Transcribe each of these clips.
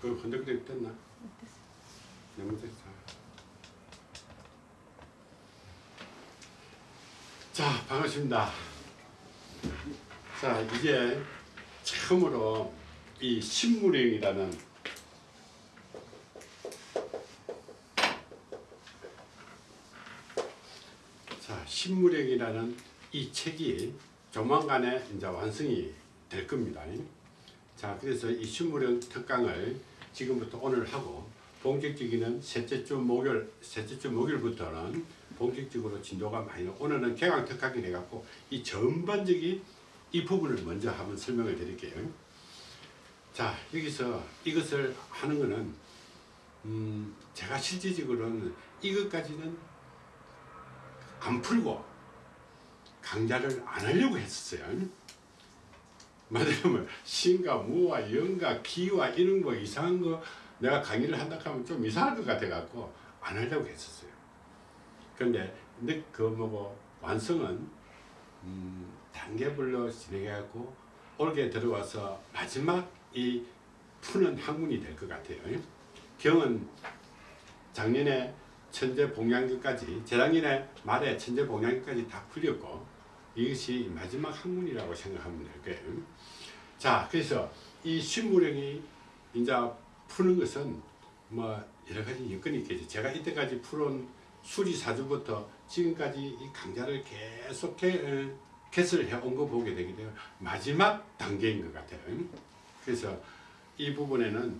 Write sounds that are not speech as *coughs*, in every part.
그 흔들흔들 됐나? 너무 됐어. 자, 반갑습니다. 자, 이제 처음으로 이 신무령이라는 자, 신무령이라는 이 책이 조만간에 이제 완성이 될 겁니다. 자, 그래서 이 신무령 특강을 지금부터 오늘 하고 본격적인 셋째 주 목요일, 셋째 주 목요일부터는 본격적으로 진도가 많이 나. 오늘은 개강 특강이 돼갖고 이 전반적인 이 부분을 먼저 한번 설명을 드릴게요. 자, 여기서 이것을 하는 거는 음, 제가 실질적으로는 이것까지는 안 풀고 강좌를 안 하려고 했었어요. 말하자면 신과 무와 영과 기와 이런 거 이상한 거 내가 강의를 한다 하면 좀 이상할 것 같아 갖고 안 하려고 했었어요. 근데 그 뭐고 완성은 음, 단계별로 진행해 갖고 올게 들어와서 마지막 이 푸는 학문이 될 것 같아요. 경은 작년에 천재 봉양교까지 재작년에 말에 천재 봉양교까지 다 풀렸고 이것이 마지막 학문이라고 생각하면 될 거예요. 자, 그래서 이 신무령이 이제 푸는 것은 뭐 여러 가지 여건이 있겠죠. 제가 이때까지 풀은 수리사주부터 지금까지 이 강좌를 계속 개, 개설을 해온 거 보게 되게 되면 마지막 단계인 것 같아요. 그래서 이 부분에는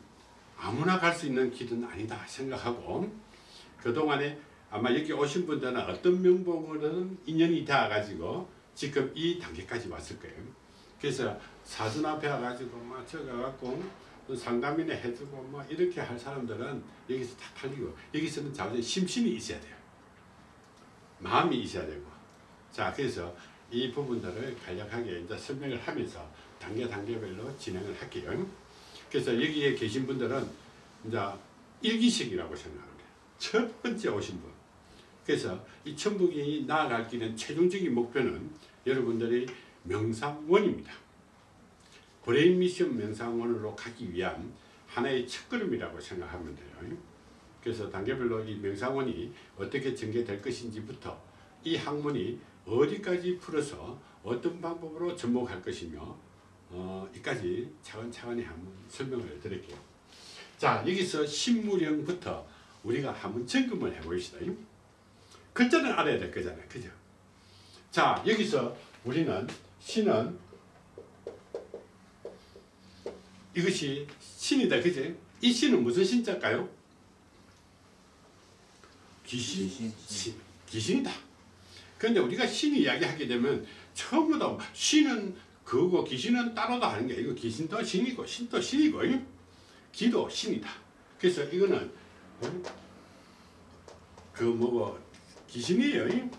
아무나 갈 수 있는 길은 아니다 생각하고 그동안에 아마 여기 오신 분들은 어떤 명봉으로는 인연이 닿아가지고 지금 이 단계까지 왔을 거예요. 그래서 사전 앞에 와가지고 막 적어갖고 상담이나 해주고 뭐 이렇게 할 사람들은 여기서 다 팔리고 여기서는 자주 심신이 있어야 돼요. 마음이 있어야 되고 자 그래서 이 부분들을 간략하게 이제 설명을 하면서 단계 단계별로 진행을 할게요. 그래서 여기에 계신 분들은 이제 일기생이라고 생각합니다. 첫 번째 오신 분. 그래서 이 천북이 나아갈 길은 최종적인 목표는 여러분들이 명상원입니다. 브레인 미션 명상원으로 가기 위한 하나의 첫걸음이라고 생각하면 돼요. 그래서 단계별로 이 명상원이 어떻게 전개될 것인지부터 이 학문이 어디까지 풀어서 어떤 방법으로 접목할 것이며 어, 이까지 차근차근히 한번 설명을 드릴게요. 자 여기서 신무령부터 우리가 한번 점검을 해보시다. 글자는 알아야 될 거잖아요. 그죠? 자 여기서 우리는 신은 이것이 신이다. 그지? 이 신은 무슨 신자일까요? 귀신, 귀신, 신, 귀신이다. 그런데 우리가 신 이야기하게 되면 처음부터 신은 그거 귀신은 따로다 하는 게 이거 귀신도 신이고 신도 신이고 기도 신이다. 그래서 이거는 그 뭐고 귀신이에요.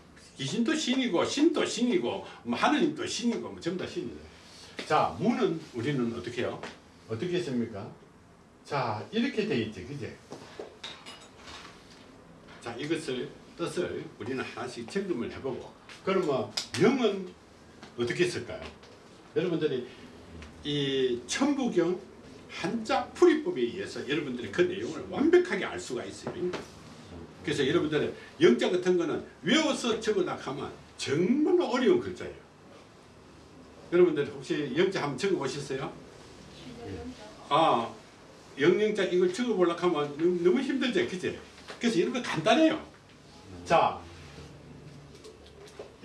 귀신도 신이고 신도 신이고 뭐 하느님도 신이고 뭐 전부 다 신이다. 자 무는 우리는 어떻게 해요? 어떻게 했습니까? 자 이렇게 돼 있지 그제? 자 이것을 뜻을 우리는 하나씩 점검을 해보고 그러면 명은 어떻게 쓸까요? 여러분들이 이 천부경 한자 풀이법에 의해서 여러분들이 그 내용을 완벽하게 알 수가 있어요. 그래서 여러분들은 영자 같은 거는 외워서 적으려 하면 정말 어려운 글자예요. 여러분들 혹시 영자 한번 적어 보셨어요? 아, 영영자 이걸 적어 보려고 하면 너무, 힘들죠. 그치? 그래서 이런 거 간단해요. 자,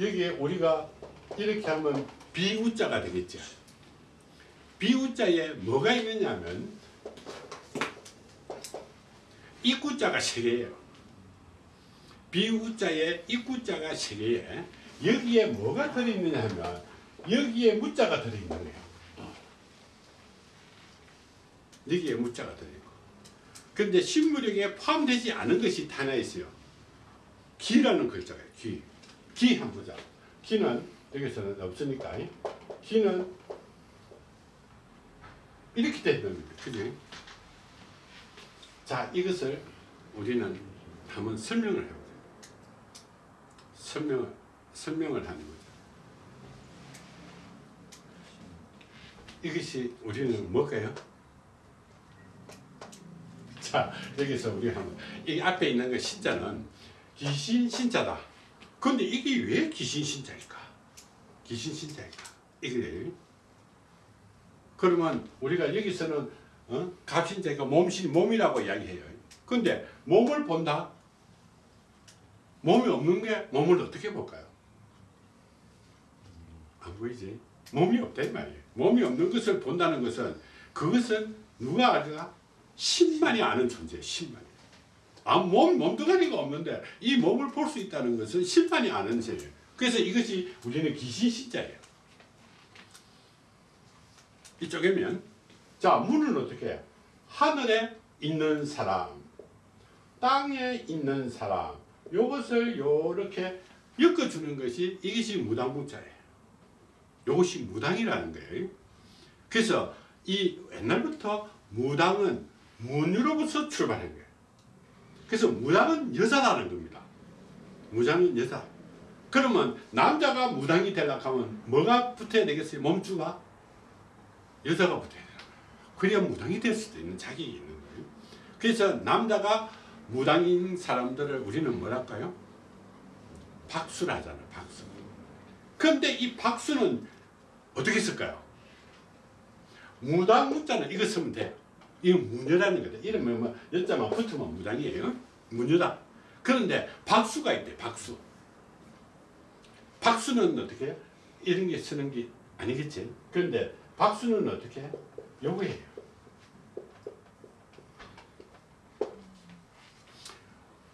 여기에 우리가 이렇게 하면 비우자가 되겠죠. 비우자에 뭐가 있느냐면 입구자가 세 개예요. 비우자에 입구자가 세 개에 여기에 뭐가 들어있느냐 하면 여기에 무자가 들어있는 거예요. 여기에 무자가 들어있고 근데 신무령에 포함되지 않은 것이 하나 있어요. 기라는 글자가 요 기. 기 한번 보자. 기는 여기서는 없으니까 기는 이렇게 되는 겁니다. 그지? 자, 이것을 우리는 한번 설명을 해보자. 설명을, 설명을 하는 거죠. 이것이 우리는 뭘까요? 자 여기서 우리 한번 이 앞에 있는 그 신자는 귀신 신자다. 근데 이게 왜 귀신 신자일까? 귀신 신자일까? 이게 그러면 우리가 여기서는 어? 갑신자가 몸신 몸이라고 이야기해요. 근데 몸을 본다. 몸이 없는 게 몸을 어떻게 볼까요? 안 보이지? 몸이 없다 이 말이에요. 몸이 없는 것을 본다는 것은 그것은 누가 알까? 신만이 아는 존재예요. 신만이. 아, 몸, 몸뚱아리가 없는데 이 몸을 볼 수 있다는 것은 신만이 아는 죄예요. 그래서 이것이 우리는 귀신 신자예요. 이쪽이면 자 문은 어떻게 해요? 하늘에 있는 사람 땅에 있는 사람 요것을 요렇게 엮어주는 것이 이것이 무당문자예요. 요것이 무당이라는 거예요. 그래서 이 옛날부터 무당은 문으로부터 출발한 거예요. 그래서 무당은 여자라는 겁니다. 무당은 여자. 그러면 남자가 무당이 되려고 하면 뭐가 붙어야 되겠어요? 몸주가? 여자가 붙어야 돼요. 그래야 무당이 될 수도 있는 자격이 있는 거예요. 그래서 남자가 무당인 사람들을 우리는 뭐랄까요? 박수를 하잖아, 박수. 그런데 이 박수는 어떻게 쓸까요? 무당 문자는 이거 쓰면 돼. 이거 무녀라는 거다. 이러면 뭐 여자만 붙으면 무당이에요. 무녀다. 그런데 박수가 있대, 박수. 박수는 어떻게 해? 이런 게 쓰는 게 아니겠지. 그런데 박수는 어떻게 해? 요거예요.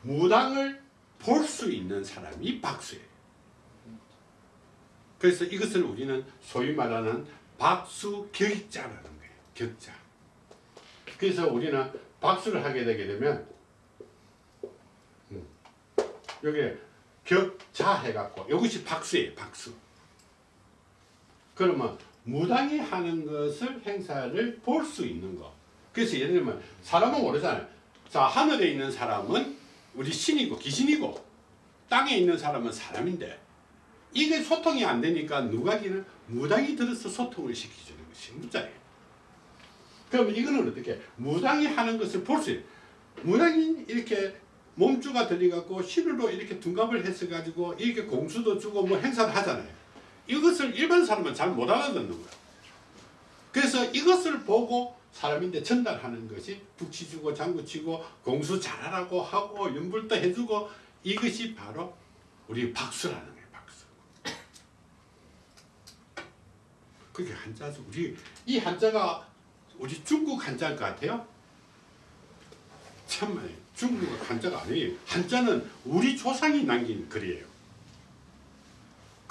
무당을 볼 수 있는 사람이 박수예요. 그래서 이것을 우리는 소위 말하는 박수 격자라는 거예요. 격자. 그래서 우리는 박수를 하게 되게 되면 음, 여기 격자 해갖고 이것이 박수예요. 박수. 그러면 무당이 하는 것을 행사를 볼 수 있는 거. 그래서 예를 들면 사람은 모르잖아요. 자 하늘에 있는 사람은 우리 신이고 귀신이고 땅에 있는 사람은 사람인데 이게 소통이 안 되니까 누가 기는 무당이 들어서 소통을 시켜주는 것이 무자예요. 그럼 이거는 어떻게 무당이 하는 것을 볼 수 있어요. 무당이 이렇게 몸주가 들려갖고 신으로 이렇게 둔갑을 해서 가지고 이렇게 공수도 주고 뭐 행사를 하잖아요. 이것을 일반 사람은 잘 못 알아듣는 거예요. 그래서 이것을 보고 사람인데 전달하는 것이 북치 주고 장구 치고 공수 잘하라고 하고 연불도 해주고 이것이 바로 우리 박수라는 거예요. 박수. 그게 한자죠. 우리 이 한자가 우리 중국 한자일 것 같아요. 참말이에요. 중국 한자가 아니에요. 한자는 우리 조상이 남긴 글이에요.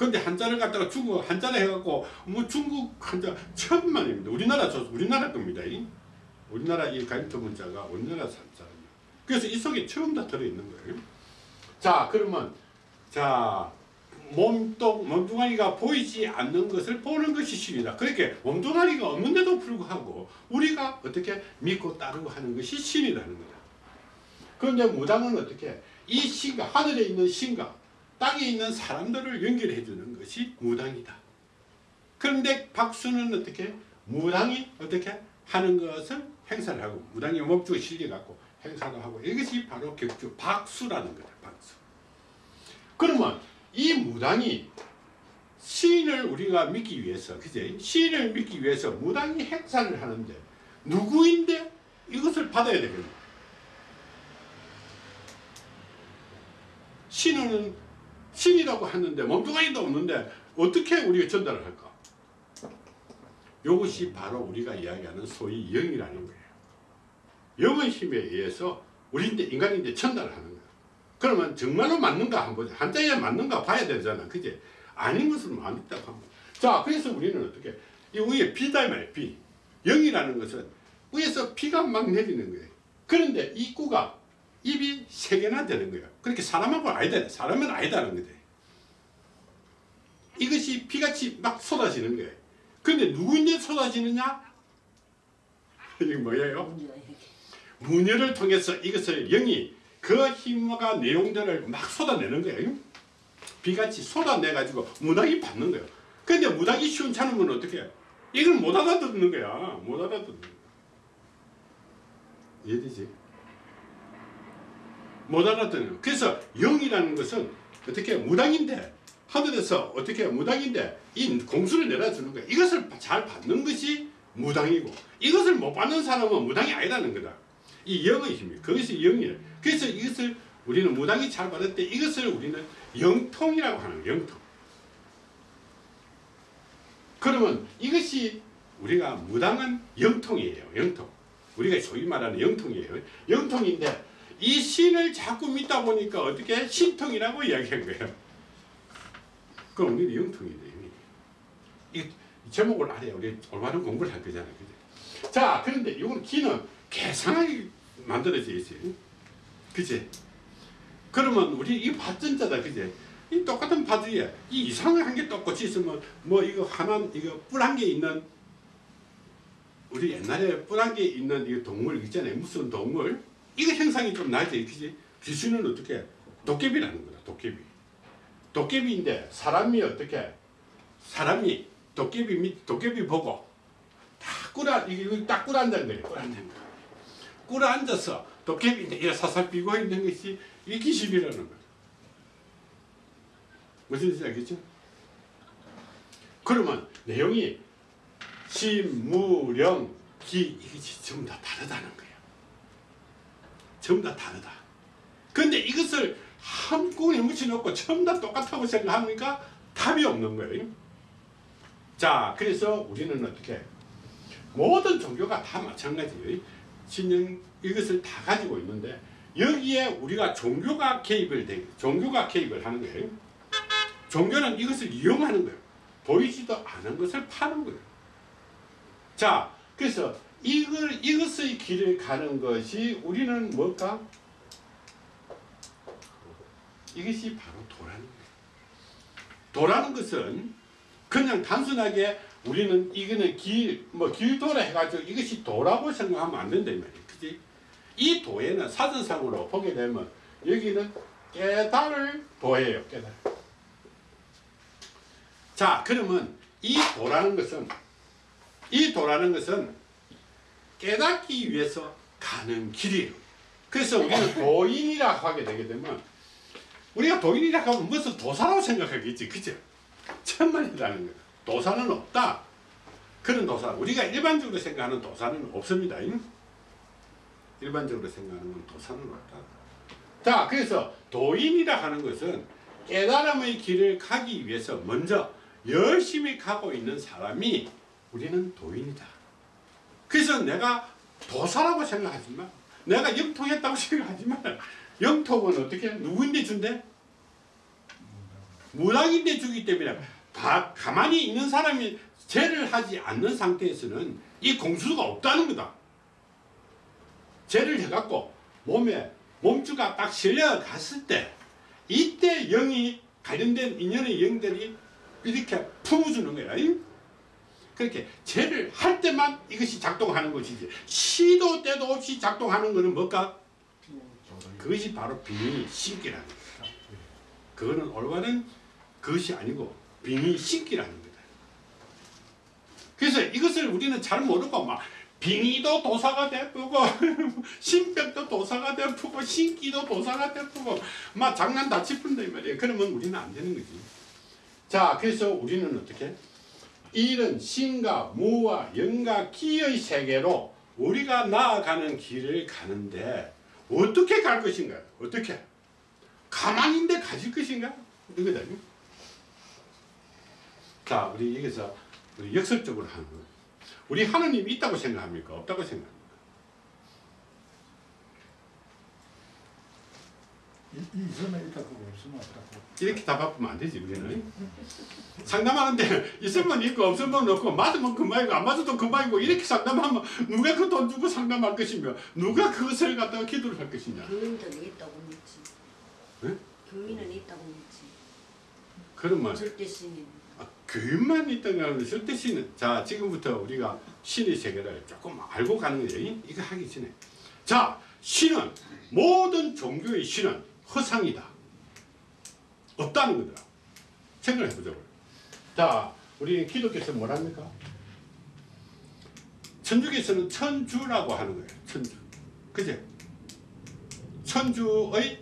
근데 한자를 갖다가 중국 한자를 해갖고 뭐 중국 한자 천만입니다. 우리나라 저 우리나라 겁니다. 이. 우리나라 이 가임토 문자가 우리나라 한자입니다. 그래서 이 속에 처음 다 들어 있는 거예요. 자 그러면 자 몸뚱 몸뚱아리가 보이지 않는 것을 보는 것이 신이다. 그렇게 몸뚱아리가 없는데도 불구하고 우리가 어떻게 믿고 따르고 하는 것이 신이라는 거다. 그런데 무당은 어떻게 이 신과 하늘에 있는 신과 땅에 있는 사람들을 연결해 주는 것이 무당이다. 그런데 박수는 어떻게 무당이 어떻게 하는 것을 행사를 하고 무당이 몸주에 실려갖고 행사도 하고 이것이 바로 격주 박수라는 거다. 박수. 그러면 이 무당이 시인을 우리가 믿기 위해서 그제 시인을 믿기 위해서 무당이 행사를 하는데 누구인데 이것을 받아야 되겠냐 신은 신이라고 하는데 몸뚱아리도 없는데 어떻게 우리가 전달을 할까? 이것이 바로 우리가 이야기하는 소위 영이라는 거예요. 영의 힘에 의해서 우리인데 인간인데 전달을 하는 거야. 그러면 정말로 맞는가 한번. 한자에 맞는가 봐야 되잖아. 그지? 아닌 것을 안 있다고 하면. 자, 그래서 우리는 어떻게? 이 위에 비다 말이야, 비. 영이라는 것은 위에서 비가 막 내리는 거예요. 그런데 이 구가 입이 세 개나 되는 거예요. 그렇게 사람하고 아니다. 사람은 아니다는 거지. 이것이 비같이 막 쏟아지는 거예요. 근데 누구인데 쏟아지느냐? *laughs* 이게 뭐예요? 문열을 통해서 이것을 영이 그 힘과 내용들을 막 쏟아내는 거예요. 비같이 쏟아내가지고 무당이 받는 거예요. 근데 무당이 시원찮으면 어떻게 해요? 이걸 못 알아듣는 거야. 못 알아듣는 거야. 이해되지? 못 알아듣는 그래서 영이라는 것은 어떻게 무당인데 하늘에서 어떻게 무당인데 이 공수를 내려주는 거야 이것을 잘 받는 것이 무당이고 이것을 못 받는 사람은 무당이 아니라는 거다. 이 영의 힘이 그것이 영이에요. 그래서 이것을 우리는 무당이 잘 받을 때 이것을 우리는 영통이라고 하는 거예요. 영통. 그러면 이것이 우리가 무당은 영통이에요. 영통. 우리가 소위 말하는 영통이에요. 영통인데 이 신을 자꾸 믿다 보니까 어떻게 신통이라고 이야기한 거예요. 그럼 우리는 영통이네. 이 제목을 알아야 우리 올바른 공부를 할 거잖아요. 그죠? 자, 그런데 이건 기는 계산하게 만들어져 있어요. 그지? 그러면 우리 이 밭전자다. 그지? 이 똑같은 바지에 이 이상한 게 똑같이 있으면 뭐 이거 하나 이거 뿔한개 있는 우리 옛날에 뿔한개 있는 이 동물 있잖아요. 무슨 동물? 이거 형상이 좀 돼. 그지? 귀신은 어떻게? 도깨비라는 거다. 도깨비. 도깨비인데 사람이 어떻게? 사람이 도깨비 밑 도깨비 보고 다 꿇어 이거 딱 꿇어 앉는 거예요. 꿇어 앉는 거. 꿇어 앉아서 도깨비인데 사살 비고 있는 것이 이 귀신이라는 거예요. 무슨 뜻인지 알겠죠? 그러면 내용이 신무령 기 이게 전부 다 다르다는 거예요. 전부 다 다르다. 근데 이것을 한꺼번에 묻혀놓고 전부 다 똑같다고 생각하니까 답이 없는 거예요. 자, 그래서 우리는 어떻게 모든 종교가 다 마찬가지예요. 신령 이것을 다 가지고 있는데 여기에 우리가 종교가 개입을 되 종교가 개입을 하는 거예요. 종교는 이것을 이용하는 거예요. 보이지도 않은 것을 파는 거예요. 자, 그래서 이걸 이것의 길을 가는 것이 우리는 뭘까? 이것이 바로 도라는 거예요. 도라는 것은 그냥 단순하게 우리는 이거는 길, 뭐 길도라 해가지고 이것이 도라고 생각하면 안 된다 이 말이에요. 그지? 이 도에는 사전상으로 보게 되면 여기는 깨달을 도예요. 깨달. 자, 그러면 이 도라는 것은 이 도라는 것은 깨닫기 위해서 가는 길이에요. 그래서 우리는 도인이라고 하게 되게 되면 우리가 도인이라고 하면 무슨 도사라고 생각하겠지. 그죠? 천만이라는 거예요. 도사는 없다. 그런 도사. 우리가 일반적으로 생각하는 도사는 없습니다. 일반적으로 생각하는 건 도사는 없다. 자, 그래서 도인이라 하는 것은 깨달음의 길을 가기 위해서 먼저 열심히 가고 있는 사람이 우리는 도인이다. 그래서 내가 도사라고 생각하지만 내가 영통했다고 *laughs* 생각하지만 영통은 어떻게 누구인데 준대? 무당인데 주기 때문에 다 가만히 있는 사람이 죄를 하지 않는 상태에서는 이 공수가 없다는 거다. 죄를 해갖고 몸에 몸주가 딱 실려갔을 때 이때 영이 관련된 인연의 영들이 이렇게 품어주는 거야. 그렇게 죄를 할 때만 이것이 작동하는 것이지 시도 때도 없이 작동하는 것은 뭘까? 그것이 바로 빙의 신기라는 거다. 그거는 올바른 그것이 아니고 빙의 신기라는 거다. 그래서 이것을 우리는 잘 모르고 막 빙의도 도사가 되고 *laughs* 신병도 도사가 되고 신기도 도사가 되고 막 장난 다 치푼다 이 말이에요. 그러면 우리는 안 되는 거지. 자, 그래서 우리는 어떻게? 이런 신과 무와 영과 기의 세계로 우리가 나아가는 길을 가는데 어떻게 갈 것인가? 어떻게? 가만히 있는데 가실 것인가? 이거다. 자, 우리 여기서 우리 역설적으로 하는 거. 우리 하나님이 있다고 생각합니까? 없다고 생각합니까? 있으면 있다고 없으면 없다고. 이렇게 답하면 안 되지 우리는 상담하는데 *laughs* 있으면 있고 없으면 없고 맞으면 그만이고 안 맞아도 그만이고 이렇게 상담하면 누가 그 돈 주고 상담할 것이며 누가 그것을 갖다가 기도를 할 것이냐 교인들이 있다고 묻지. 네? 교인은 있다고 묻지. 그러면 절대 신인. 아, 교인만 하면 절대 신은 자 지금부터 우리가 신의 세계를 조금 알고 가는 거예요 이거 하기 전에 자 신은 모든 종교의 신은 허상이다 없다는 거더라 생각을 해보자고요 자 우리 기독교에서 뭐랍니까 천주교에서는 천주라고 하는 거예요 천주 그제 천주의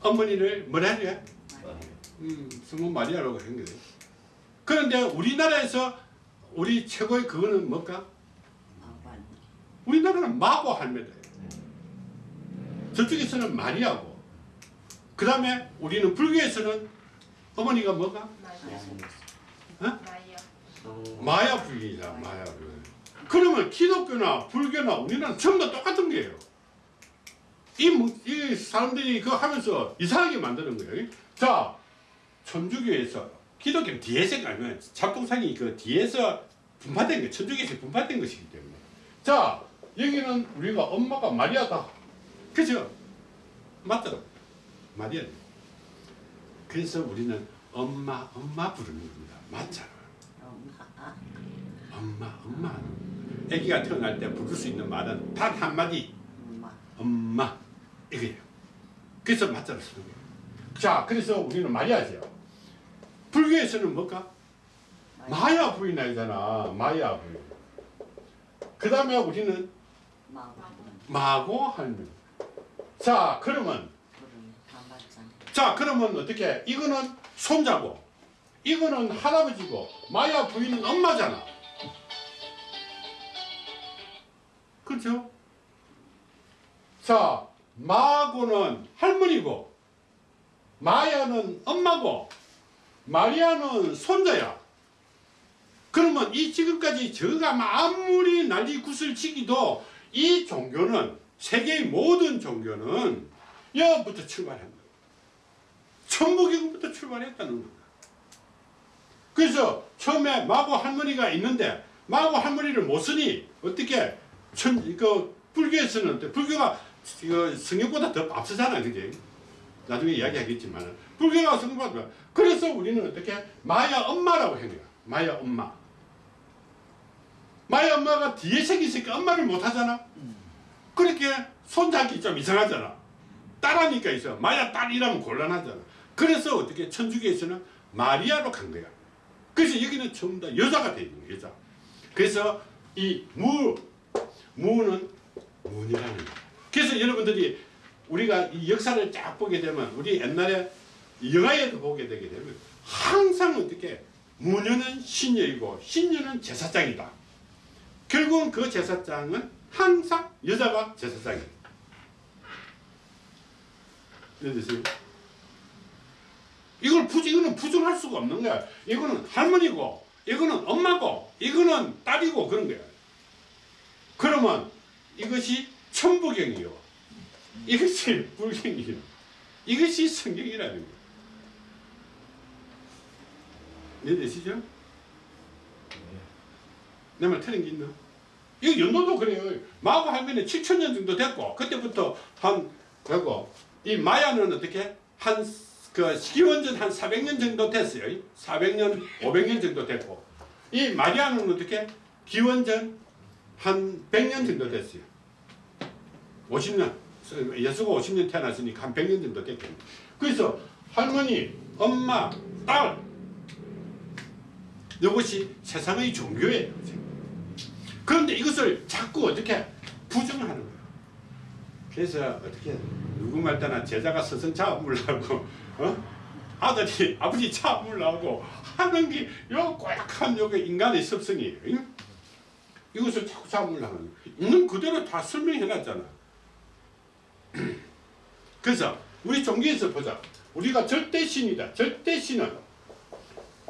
어머니를 뭐라 해야 돼? 마리아. 음, 성모 마리아라고 한 거예요. 그런데 우리나라에서 우리 최고의 그거는 뭘까? 우리나라는 마고 할매다예요. 저쪽에서는 마리아고, 그 다음에 우리는 불교에서는 어머니가 뭐가? 어? 마야 불교이잖아, 마야 불교. 그러면 기독교나 불교나 우리나라는 전부 다 똑같은 거예요. 이, 뭐- 이 사람들이 그거 하면서 이상하게 만드는 거예요. 자, 천주교에서 기독교 뒤에서 가면 잡동상이 그 뒤에서 분파된 거, 천주교에서 분파된 것이기 때문에. 자, 여기는 우리가 엄마가 마리아다. 그죠? 맞더라. 마리아. 그래서 우리는 엄마, 엄마 부르는 겁니다. 맞잖아. 엄마. 엄마. 아기가 태어날 때 부를 수 있는 말은 단 한마디. 엄마. 엄마. 이거예요. 그래서 맞자를 쓰는 거예요. 자, 그래서 우리는 마리아죠. 불교에서는 뭘까? 마야 부인이잖아. 마야 부인. 그 다음에 우리는 마고. 할매. 자, 그러면 맞잖아. 자, 그러면 어떻게? 이거는 손자고, 이거는 할아버지고, 마야 부인은 엄마잖아. 그렇죠? 자, 마고는 할머니고, 마야는 엄마고, 마리아는 손자야. 그러면 이 지금까지 저가 아무리 난리 굿을 치기도 이 종교는 세계의 모든 종교는 여부터 거예요. 천부경부터 출발했다는 겁니다. 그래서 처음에 마고 할머니가 있는데 마고 할머니를 못 쓰니 어떻게 천, 그 불교에서는? 불교가 그 성경보다 더 앞서잖아, 그지? 나중에 이야기하겠지만 불교가 성경보다 그래서 우리는 어떻게 마야 엄마라고 한 거야. 마야 엄마. 마야 엄마가 뒤에 생기 있으니까 엄마를 못 하잖아. 그렇게 손잡기 좀 이상하잖아. 딸하니까 있어. 마야 딸이라면 곤란하잖아. 그래서 어떻게 천주교에서는 마리아로 간 거야. 그래서 여기는 전부 다 여자가 돼 있는 거야, 여자. 그래서 이 무, 무는 문이라는 거야. 그래서 여러분들이 우리가 이 역사를 쫙 보게 되면 우리 옛날에 영화에도 보게 되게 되면 항상 어떻게 무녀는 신녀이고 신녀는 제사장이다. 결국은 그 제사장은 항상 여자가 제사장이에요. 이해되세요? 이걸 부, 이거는 부정할 수가 없는 거야. 이거는 할머니고, 이거는 엄마고, 이거는 딸이고 그런 거야. 그러면 이것이 천부경이요. 이것이 불경이요. 이것이 성경이라는 거야. 이해되시죠? 내 말 틀린 게 있나? 이거 연도도 그래요. 마고 할머니 7천 년 정도 됐고 그때부터 한 그리고 이 마야는 어떻게 한 그 기원전 한 400년 정도 됐어요. 400년, 500년 정도 됐고 이 마리아는 어떻게 기원전 한 100년 정도 됐어요. 50년 예수가 50년 태어났으니까 한 100년 정도 됐겠네. 그래서 할머니, 엄마, 딸 이것이 세상의 종교예요. 그런데 이것을 자꾸 어떻게 부정하는 거예요. 그래서 어떻게 누구 말 때나 제자가 스승 잡으려고 어? 아들이 아버지 잡으려고 하는 게요 고약한 요게 인간의 습성이에요. 응? 이것을 자꾸 잡으려고 하는. 있는 그대로 다 설명해놨잖아. *clears throat* 그래서 우리 종교에서 보자. 우리가 절대신이다. 절대신은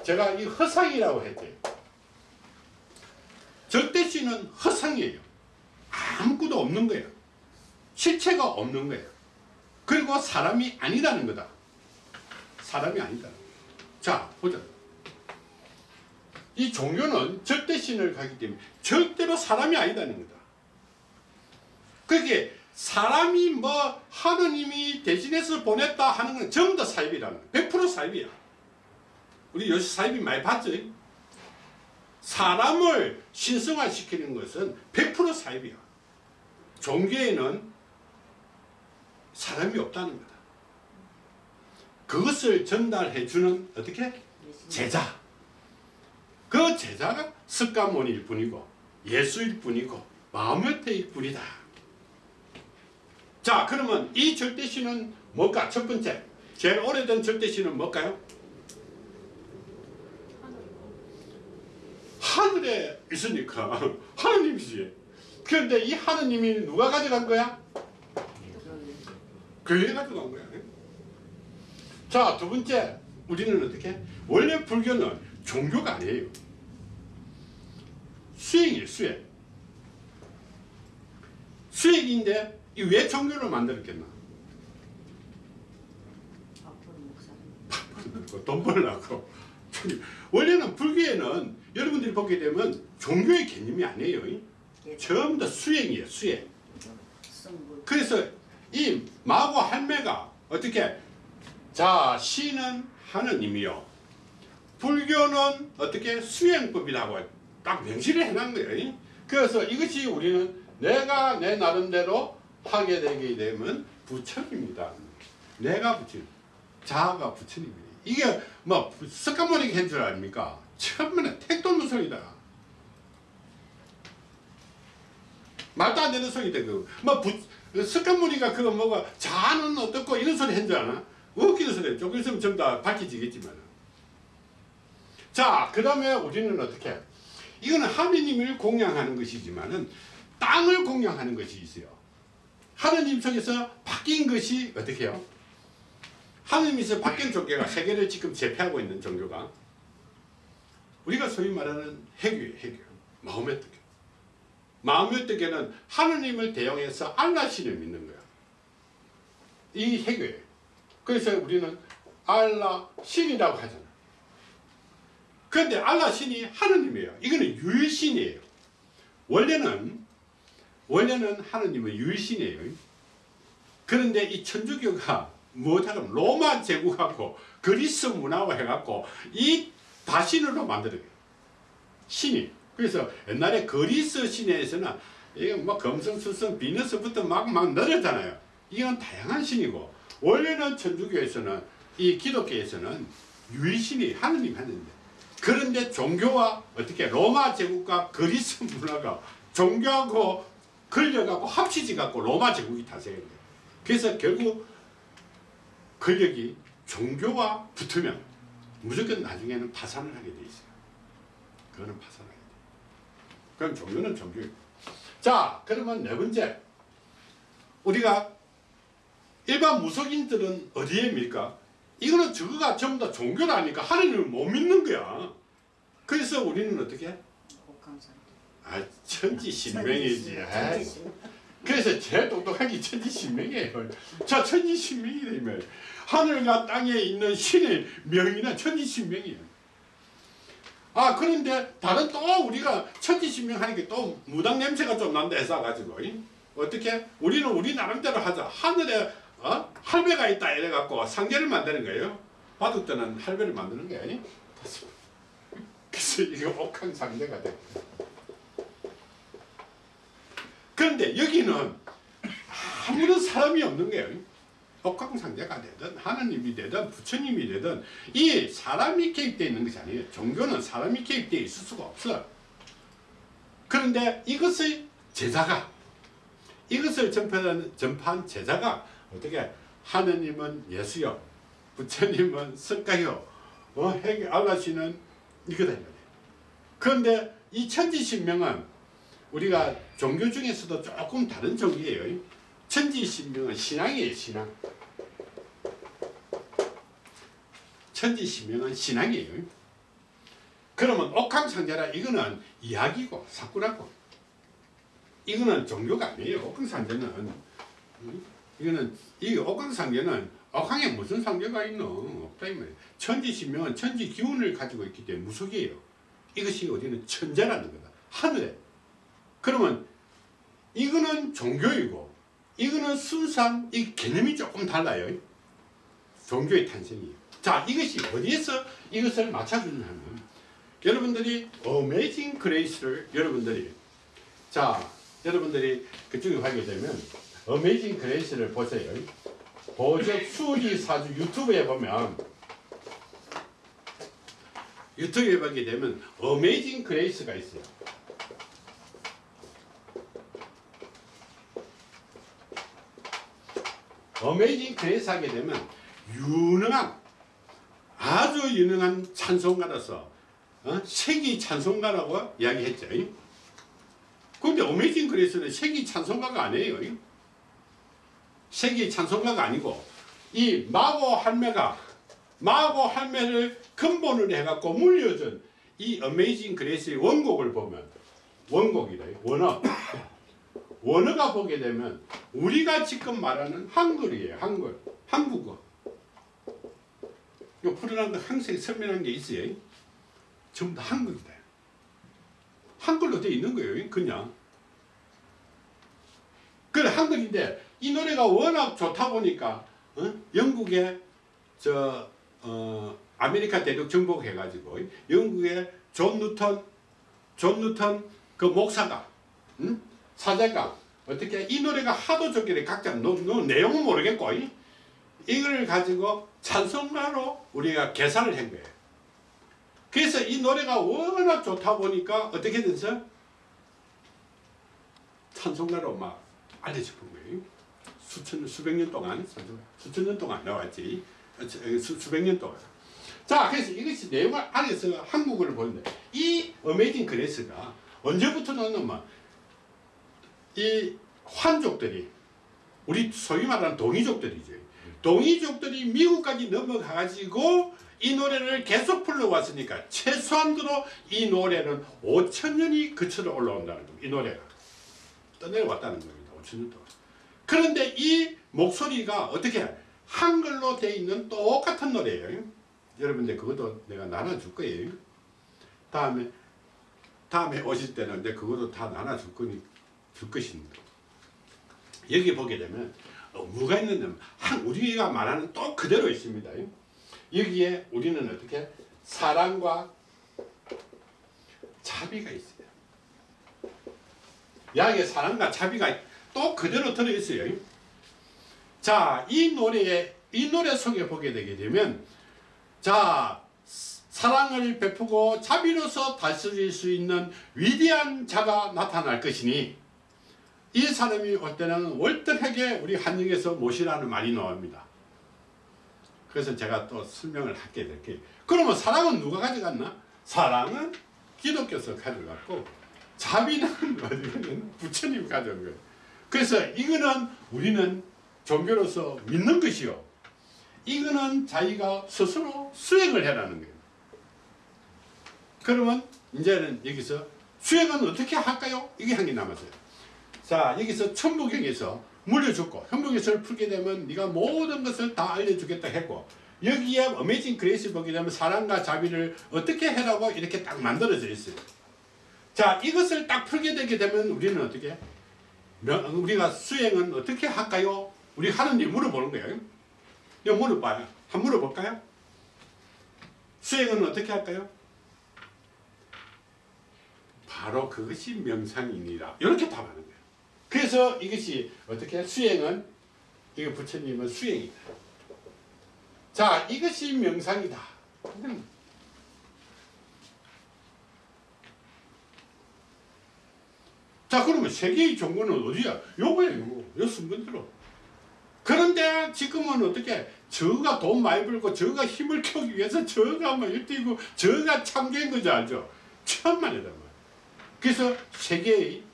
제가 이 허상이라고 했지. 절대신은 허상이에요. 아무것도 없는 거예요. 실체가 없는 거예요. 그리고 사람이 아니라는 거다. 사람이 아니다. 자, 보자. 이 종교는 절대신을 가기 때문에 절대로 사람이 아니다는 거다. 그게 사람이 뭐 하느님이 대신해서 보냈다 하는 건 전부 다 사입이라는 거야. 100% 사입이야. 우리 요새 사입이 많이 봤죠? 사람을 신성화시키는 것은 100% 사입이야. 종교에는 사람이 없다는 거다. 그것을 전달해 주는 어떻게? 제자. 그 제자가 습관문일 뿐이고 예수일 뿐이고 마음의 태일 뿐이다. 자 그러면 이 절대시는 뭘까? 첫 번째 제일 오래된 절대시는 뭘까요? 하늘에 있으니까 *laughs* 하느님이지 그런데 이 하느님이 누가 가져간 거야? 교회 가져간 거야 자 두 번째. 우리는 어떻게? 원래 불교는 종교가 아니에요. 수행이에요 수행. 수행인데 이왜 종교를 만들었겠나? 돈 벌려고. 원래는 불교에는 여러분들이 보게 되면 종교의 개념이 아니에요. 예. 전부 다 수행이에요 수행. 그래서 이 마고 할매가 어떻게 자 시는 하느님이요. 불교는 어떻게 수행법이라고 딱 명시를 해놓은 거예요. 그래서 이것이 우리는 내가 내 나름대로 하게 되게 되면 부처입니다. 내가 부처 자아가 부처님이에요. 이게 뭐 습관머리게 한줄 아닙니까? 처음에는 택도는 소리다. 말도 안 되는 소리다 그뭐 습관무리가 그거 뭐가 자아는 어떻고 이런 소리 한줄 아나? 웃기는 소리 조금 있으면 전부 다 밝혀지겠지만 자그 다음에 우리는 어떻게 이거는 하느님을 공양하는 것이지만 은 땅을 공양하는 것이 있어요 하느님 속에서 바뀐 것이 어떻게 해요? 하느님에서 바뀐 종교가 세계를 지금 제패하고 있는 종교가 우리가 소위 말하는 해교예요 해교 마음의 뜻 마음의 뜻에는 하느님을 대용해서 알라신을 믿는 거야. 이 해교예요. 그래서 우리는 알라 신이라고 하잖아. 그런데 알라 신이 하느님이에요. 이거는 유일신이에요. 원래는 원래는 하느님은 유일신이에요. 그런데 이 천주교가 뭐하면 로마 제국하고 그리스 문화와 해갖고 이 다신으로 만들어요. 신이. 그래서 옛날에 그리스 신에서는 이게 뭐 금성, 수성, 비너스부터 막, 막 늘었잖아요. 이건 다양한 신이고, 원래는 천주교에서는, 이 기독교에서는 유일신이 하느님 하는데, 그런데 종교와 어떻게 로마 제국과 그리스 *laughs* 문화가 종교하고 걸려갖고 합치지 갖고 로마 제국이 거예요. 그래서 결국 권력이 종교와 붙으면 무조건 나중에는 파산을 하게 돼 있어요. 그거는 파산을 하게 돼. 그럼 종교는 종교예요. 자, 그러면 네 번째. 우리가 일반 무속인들은 어디에 밀까? 이거는 저거가 전부 다 종교라니까 하느님을 못 믿는 거야. 그래서 우리는 어떻게? 해? 아, 천지신명이지. 아이, 그래서 제일 똑똑한 게 천지신명이에요. 자, 천지신명이라며. 하늘과 땅에 있는 신의 명이나 천지신명이에요. 아, 그런데 다른 또 우리가 천지신명 하니까 또 무당 냄새가 좀 난다 해서 가지고 어떻게? 우리는 우리 나름대로 하자. 하늘에 어? 할배가 있다 이래갖고 상계를 만드는 거예요. 바둑 때는 할배를 만드는 게 아니? 그래서 이거 옥황상제가 돼. 그런데 여기는 아무런 사람이 없는 거예요. 옥황상제가 되든 하나님이 되든 부처님이 되든 이 사람이 개입되어 있는 것이 아니에요. 종교는 사람이 개입되어 있을 수가 없어. 그런데 이것의 제자가 이것을 전파한 제자가 어떻게 하느님은 예수요 부처님은 석가요 어, 해계 알라시는 이거다. 그런데 이 천지신명은 우리가 종교 중에서도 조금 다른 종교예요. 천지신명은 신앙이에요, 신앙. 천지신명은 신앙이에요. 그러면 옥황상제라 이거는 이야기고 사꾸라고. 이거는 종교가 아니에요. 옥황상제는 음, 이거는 이 옥황상제는 옥황에 무슨 상제가 있노? 없다 이 말이에요. 천지신명은 천지 기운을 가지고 있기 때문에 무속이에요. 이것이 어디는 천재라는 거다. 하늘에. 그러면 이거는 종교이고 이거는 순수한 이 개념이 조금 달라요. 종교의 탄생이에요. 자, 이것이 어디에서 이것을 맞춰주냐면 여러분들이 Amazing Grace를 여러분들이 자, 여러분들이 그쪽에 가게 되면 Amazing Grace를 보세요. 보적 수리 사주 유튜브에 보면 유튜브에 보게 되면 Amazing Grace가 있어요. Amazing Grace 하게 되면 유능한 아주 유능한 찬송가로서 어? 세기 찬송가라고 이야기했죠. 근데 Amazing Grace는 세기 찬송가가 아니에요. 세기 찬송가가 아니고 이 마고 할매가 마고 할매를 근본으로 해갖고 물려준 이 어메이징 그레이스의 원곡을 보면 원곡이다. 원어. *coughs* 원어가 보게 되면 우리가 지금 말하는 한글이에요. 한글. 한국어. 요 풀어난 거 항상 설명한 게 있어요. 전부 다 한글이다. 한글로 되어 있는 거예요. 그냥. 그래 한글인데 이 노래가 워낙 좋다 보니까 어? 영국의 저 어, 아메리카 대륙 정복해가지고 영국의 존 뉴턴 존 뉴턴 그 목사가 응? 사제가 어떻게 이 노래가 하도 좋길래 각자 노, 노, 내용은 모르겠고 이? 이걸 가지고 찬송가로 우리가 개사를 한 거예요. 그래서 이 노래가 워낙 좋다 보니까 어떻게 됐어? 찬송가로 막 알려졌던 거예요. 수천 수백 년 동안 찬송가, 수천 년 동안 나왔지. 수, 수백 년 동안. 자, 그래서 이것이 내용을 알려서 한국어를 보는데 이 Amazing Grace가 언제부터 나왔냐면 이 환족들이 우리 소위 말하는 동이족들이죠. 동이족들이 미국까지 넘어가가지고 이 노래를 계속 불러왔으니까 최소한으로 이 노래는 5천 년이 그쳐서 올라온다는 겁니다. 이 노래가 떠내려왔다는 겁니다. 5천 년 동안. 그런데 이 목소리가 어떻게 한글로 돼 있는 똑같은 노래예요. 여러분들 그것도 내가 나눠줄 거예요. 다음에 다음에 오실 때는 내 그것도 다 나눠줄 거니 줄 것입니다. 여기 보게 되면 어, 뭐가 있느냐면 한 우리가 말하는 또 그대로 있습니다. 여기에 우리는 어떻게 사랑과 자비가 있어요. 여기에 사랑과 자비가 또 그대로 들어 있어요. 자, 이 노래에 이 노래 속에 보게 되게 되면 자 사랑을 베푸고 자비로서 다스릴 수 있는 위대한 자가 나타날 것이니 이 사람이 올 때는 월등하게 우리 한영에서 모시라는 말이 나옵니다. 그래서 제가 또 설명을 하게 될게요. 그러면 사랑은 누가 가져갔나? 사랑은 기독교에서 가져갔고 자비는 *laughs* 어디는 부처님이 가져온 거예요. 그래서 이거는 우리는 종교로서 믿는 것이요. 이거는 자기가 스스로 수행을 해라는 거예요. 그러면 이제는 여기서 수행은 어떻게 할까요? 이게 한개 남았어요. 자 여기서 천부경에서 물려줬고 현부경에서를 풀게 되면 네가 모든 것을 다 알려주겠다 했고 여기에 Amazing Grace 보게 되면 사랑과 자비를 어떻게 해라고 이렇게 딱 만들어져 있어요. 자 이것을 딱 풀게 되게 되면 우리는 어떻게 명- 우리가 수행은 어떻게 할까요? 우리 하느님 물어보는 거예요. 물어봐요. 한번 물어볼까요? 수행은 어떻게 할까요? 바로 그것이 명상이니라. 이렇게 답하는 거예요. 그래서 이것이 어떻게 수행은 이거 부처님은 수행이다. 자, 이것이 명상이다. 자, 그러면 세계의 종교는 어디야? 요거예요. 요 순간대로. 그런데 지금은 어떻게 저가 돈 많이 벌고 저가 힘을 키우기 위해서 저가 막 일뛰고 저가 참견인 거지 알죠? 천만이다 말. 그래서 세계의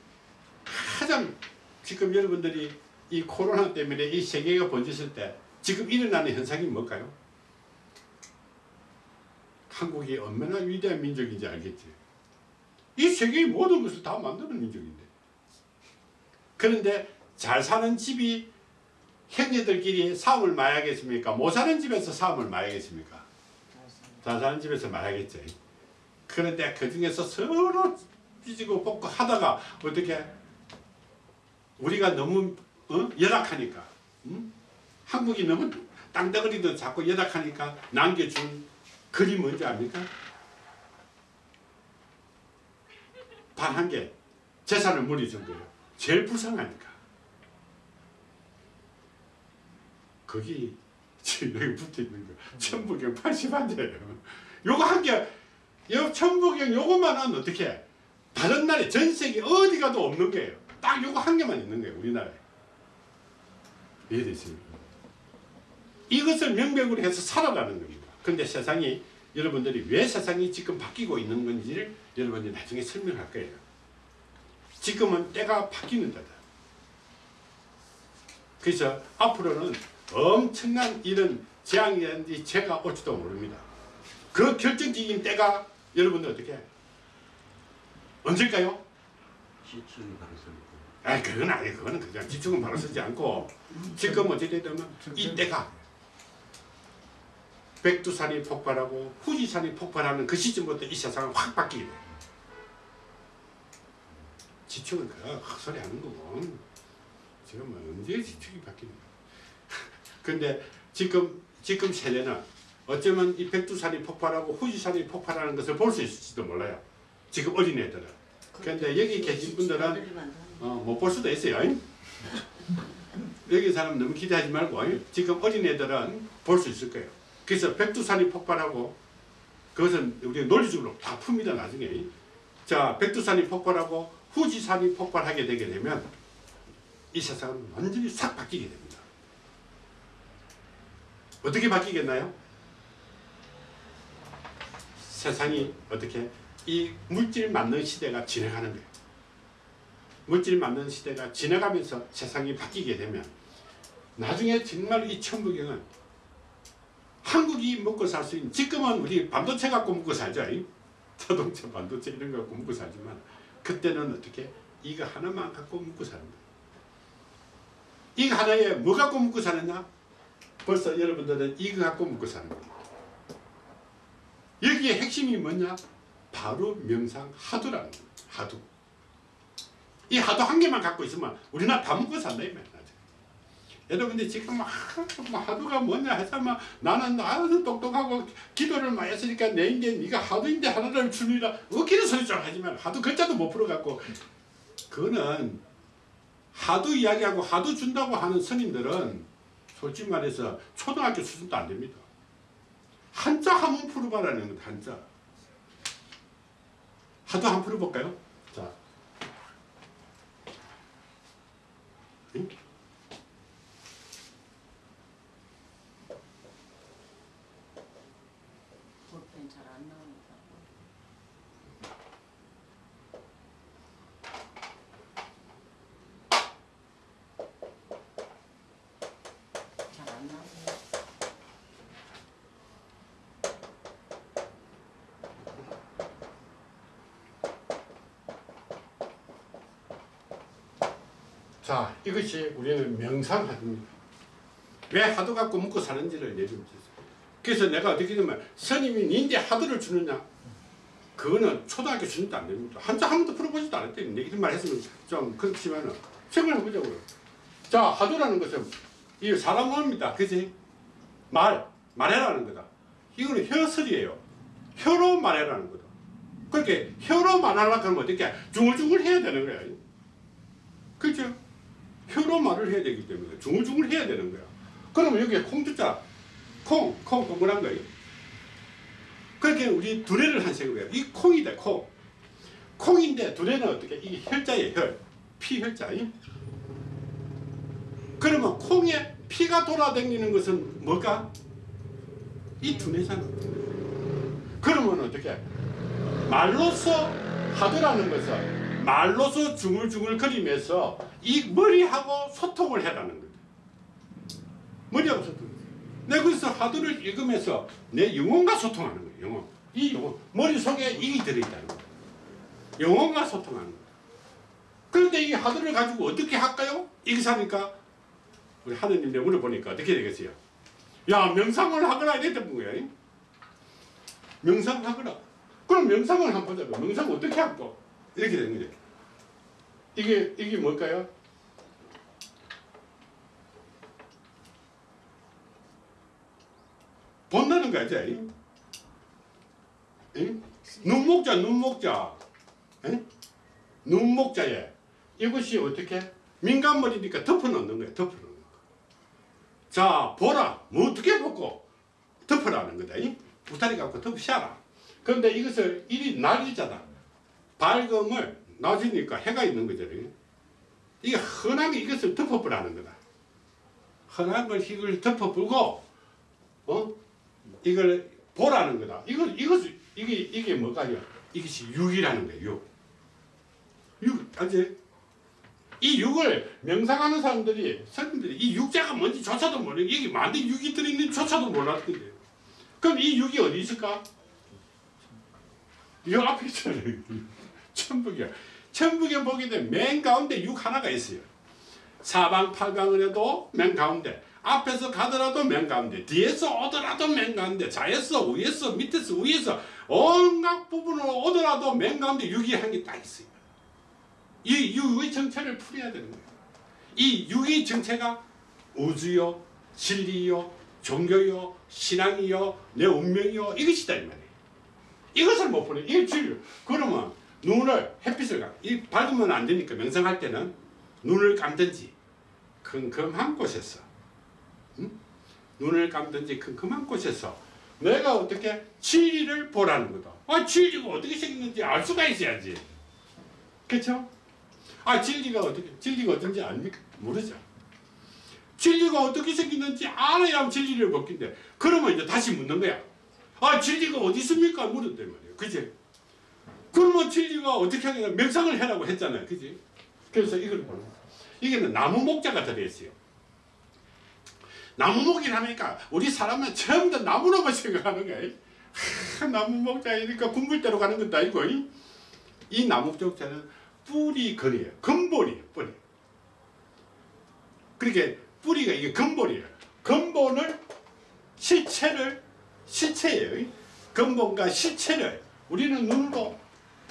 가장 지금 여러분들이 이 코로나 때문에 이 세계가 번졌을 때 지금 일어나는 현상이 뭘까요? 한국이 얼마나 위대한 민족인지 알겠지? 이 세계의 모든 것을 다 만드는 민족인데. 그런데 잘 사는 집이 형제들끼리 싸움을 말하겠습니까? 못 사는 집에서 싸움을 말하겠습니까? 잘 사는 집에서 말하겠죠. 그런데 그 중에서 서로 삐지고 뽑고 하다가 어떻게 우리가 너무 어? 열악하니까 응? 한국이 너무 땅덩어리도 자꾸 열악하니까 남겨준 글이 뭔지 압니까? 단한개 재산을 물려준 거예요. 제일 불쌍하니까. 거기 지금 여기 붙어 있는 거 천부경 80한자예요. 요거 한 개, 요 천부경 요거만 하면 어떻게 해? 다른 나라에 전 세계 어디 가도 없는 거예요. 딱 요거 한 개만 있는 거예요. 우리나라에. 이해되십니까? 이것을 명백으로 해서 살아가는 겁니다. 근데 세상이 여러분들이 왜 세상이 지금 바뀌고 있는 건지를 여러분들이 나중에 설명할 거예요. 지금은 때가 바뀌는 때다. 그래서 앞으로는 엄청난 이런 재앙이라든지 재가 올지도 모릅니다. 그 결정적인 때가 여러분들 어떻게 언제일까요? 지층이 가능성이 아 그건 아니 그거는 그냥 지축은 바로 쓰지 않고 지금 어떻게 되면 이때가 백두산이 폭발하고 후지산이 폭발하는 그 시점부터 이 세상은 확 바뀌게 돼. 지축은 그 헛소리 하는 거고 지금 뭐 언제 지축이 거야. *laughs* 근데 지금 지금 세대는 어쩌면 이 백두산이 폭발하고 후지산이 폭발하는 것을 볼 수 있을지도 몰라요. 지금 어린애들은. 근데 여기 계신 분들은 어, 못 볼 수도 있어요. *laughs* 여기 사람 너무 기대하지 말고 지금 어린애들은 볼 수 있을 거예요. 그래서 백두산이 폭발하고 그것은 우리 논리적으로 다 풉니다 나중에. 자 백두산이 폭발하고 후지산이 폭발하게 되게 되면 이 세상은 완전히 싹 바뀌게 됩니다. 어떻게 바뀌겠나요? 세상이 어떻게 이 물질 맞는 시대가 진행하는 거예요. 물질 맞는 시대가 지나가면서 세상이 바뀌게 되면 나중에 정말 이 천부경은 한국이 먹고 살 수 있는 지금은 우리 반도체 갖고 먹고 살죠. 이? 자동차 반도체 이런 거 갖고 먹고 살지만 그때는 어떻게 이거 하나만 갖고 먹고 사는 거예요. 이거 하나에 뭐 갖고 먹고 사느냐? 벌써 여러분들은 이거 갖고 먹고 사는 거예요. 여기에 핵심이 뭐냐? 바로 명상 하두라는 거예요. 하두. 이 하두 한 개만 갖고 있으면 우리나라 다 먹고 산다 이말 이야. 여러분들 지금 막뭐 하두가 뭐냐 해서 막 나는 아주 똑똑하고 기도를 많이 했으니까 내 인간 네가 하두인데 하나를 주니라 웃기는 소리 좀 하지만 하두 글자도 못 풀어갖고 그거는 하두 이야기하고 하두 준다고 하는 스님들은 솔직히 말해서 초등학교 수준도 안 됩니다. 한자 한 번 풀어봐라는 것 한자. 하두 한 풀어볼까요? 자. 응? 볼펜 잘 안 나오니까. 잘 안 나오네. 자, 이것이 우리는 명상하두입니다. 왜 하두 갖고 먹고 사는지를 얘기해주세요. 그래서 내가 어떻게 되면 스님이 니인데 하두를 주느냐? 그거는 초등학교 수준도 안 됩니다. 한자 한 번도 풀어보지도 않았대. 내 이런 말 했으면 좀 그렇지만은 생각해보자고요. 자, 하두라는 것은 이 사람 마음입니다. 그지? 말, 말해라는 거다. 이거는 혀설이에요. 혀로 말해라는 거다. 그렇게 혀로 말하려고 하면 어떻게 중얼중얼 해야 되는 거야. 그죠? 혀로 말을 해야 되기 때문에 중얼중얼 해야 되는 거야. 그러면 여기에 콩두자, 콩, 콩 동그란 거예요. 그렇게 우리 두뇌를 한 색으로 해요. 이 콩이다, 콩. 콩인데 두뇌는 어떻게? 이게 혈자예요, 혈. 피 혈자. 그러면 콩에 피가 돌아다니는 것은 뭘까? 이 두뇌잖아. 그러면 어떻게? 말로서 하더라는 것은 말로서 중얼중얼 거리면서 이 머리하고 소통을 해라는 거다. 머리하고 소통. 내가 그래서 하도를 읽으면서 내 영혼과 소통하는 거예요. 영혼. 이 영혼. 머릿속에 이게 들어있다는 거다. 영혼과 소통하는 거다. 그런데 이 하도를 가지고 어떻게 할까요? 이게 사니까 우리 하느님 내 물어보니까 어떻게 되겠어요? 야 명상을 하거라 이랬던 거야. 명상하거라. 그럼 명상을 한번 보자고. 명상 어떻게 할까? 이렇게 되는 거죠. 이게 이게 뭘까요? 본다는 거지. 응? 눈목자, 눈목자. 응? 눈목자에 이것이 어떻게 민간머리니까 덮어놓는 거야. 덮어놓는 거. 자, 보라. 뭐 어떻게 보고 덮어라는 거다. 이? 부타리 갖고 덮으셔라. 그런데 이것을 일이 날이잖아. 밝음을 낮이니까 해가 있는 거잖아요. 이게 흔하게 이것을 덮어보라는 거다. 흔한 걸 이걸 덮어보고 어? 이걸 보라는 거다. 이걸 이것 이게 이게 뭐가요? 이것이 육이라는 거예요. 육. 육 알지? 이 육을 명상하는 사람들이 스님들이 이 육자가 뭔지 조차도 모르고 이게 만데 육이 들어있는 조차도 몰랐던데. 그럼 이 육이 어디 있을까? 이 앞에 있잖아요. *laughs* 천북이야. 보게 되면 맨 가운데 육 하나가 있어요. 사방팔방을 해도 맨 가운데 앞에서 가더라도 맨 가운데 뒤에서 오더라도 맨 가운데 좌에서 위에서 밑에서 위에서 온갖 부분으로 오더라도 맨 가운데 육이 한개딱 있어요. 이 육의 정체를 풀어야 되는 거예요. 이 육의 정체가 우주요, 진리요, 종교요, 신앙이요, 내 운명이요 이것이다 이 말이에요. 이것을 못 보내. 이게 진리. 그러면 눈을 햇빛을 가. 이 밝으면 안 되니까 명상할 때는 눈을 감든지 컴컴한 곳에서 응? 눈을 감든지 컴컴한 곳에서 내가 어떻게 진리를 보라는 거다. 아 진리가 어떻게 생겼는지 알 수가 있어야지. 그렇죠? 아 진리가 어떻게 진리가 어떤지 압니까? 모르죠. 진리가 어떻게 생겼는지 알아야 진리를 먹긴데 그러면 이제 다시 묻는 거야. 아 진리가 어디 있습니까? 물었단 말이에요. 그지? 그러면 진리가 어떻게 하겠냐 명상을 해라고 했잖아요. 그지? 그래서 이걸 보는. 이게는 나무 목자가 들어있어요. 나무 목이라니까 우리 사람은 처음부터 나무로만 *laughs* 생각하는. 하, 나무 목자이니까 군불대로 가는 것도 아니고 이, 이 나무 목자는 뿌리 근이에요. 근본이에요. 뿌리. 그렇게 뿌리가 이게 근본이에요. 근본을 실체를 실체예요. 근본과 실체를 우리는 눈으로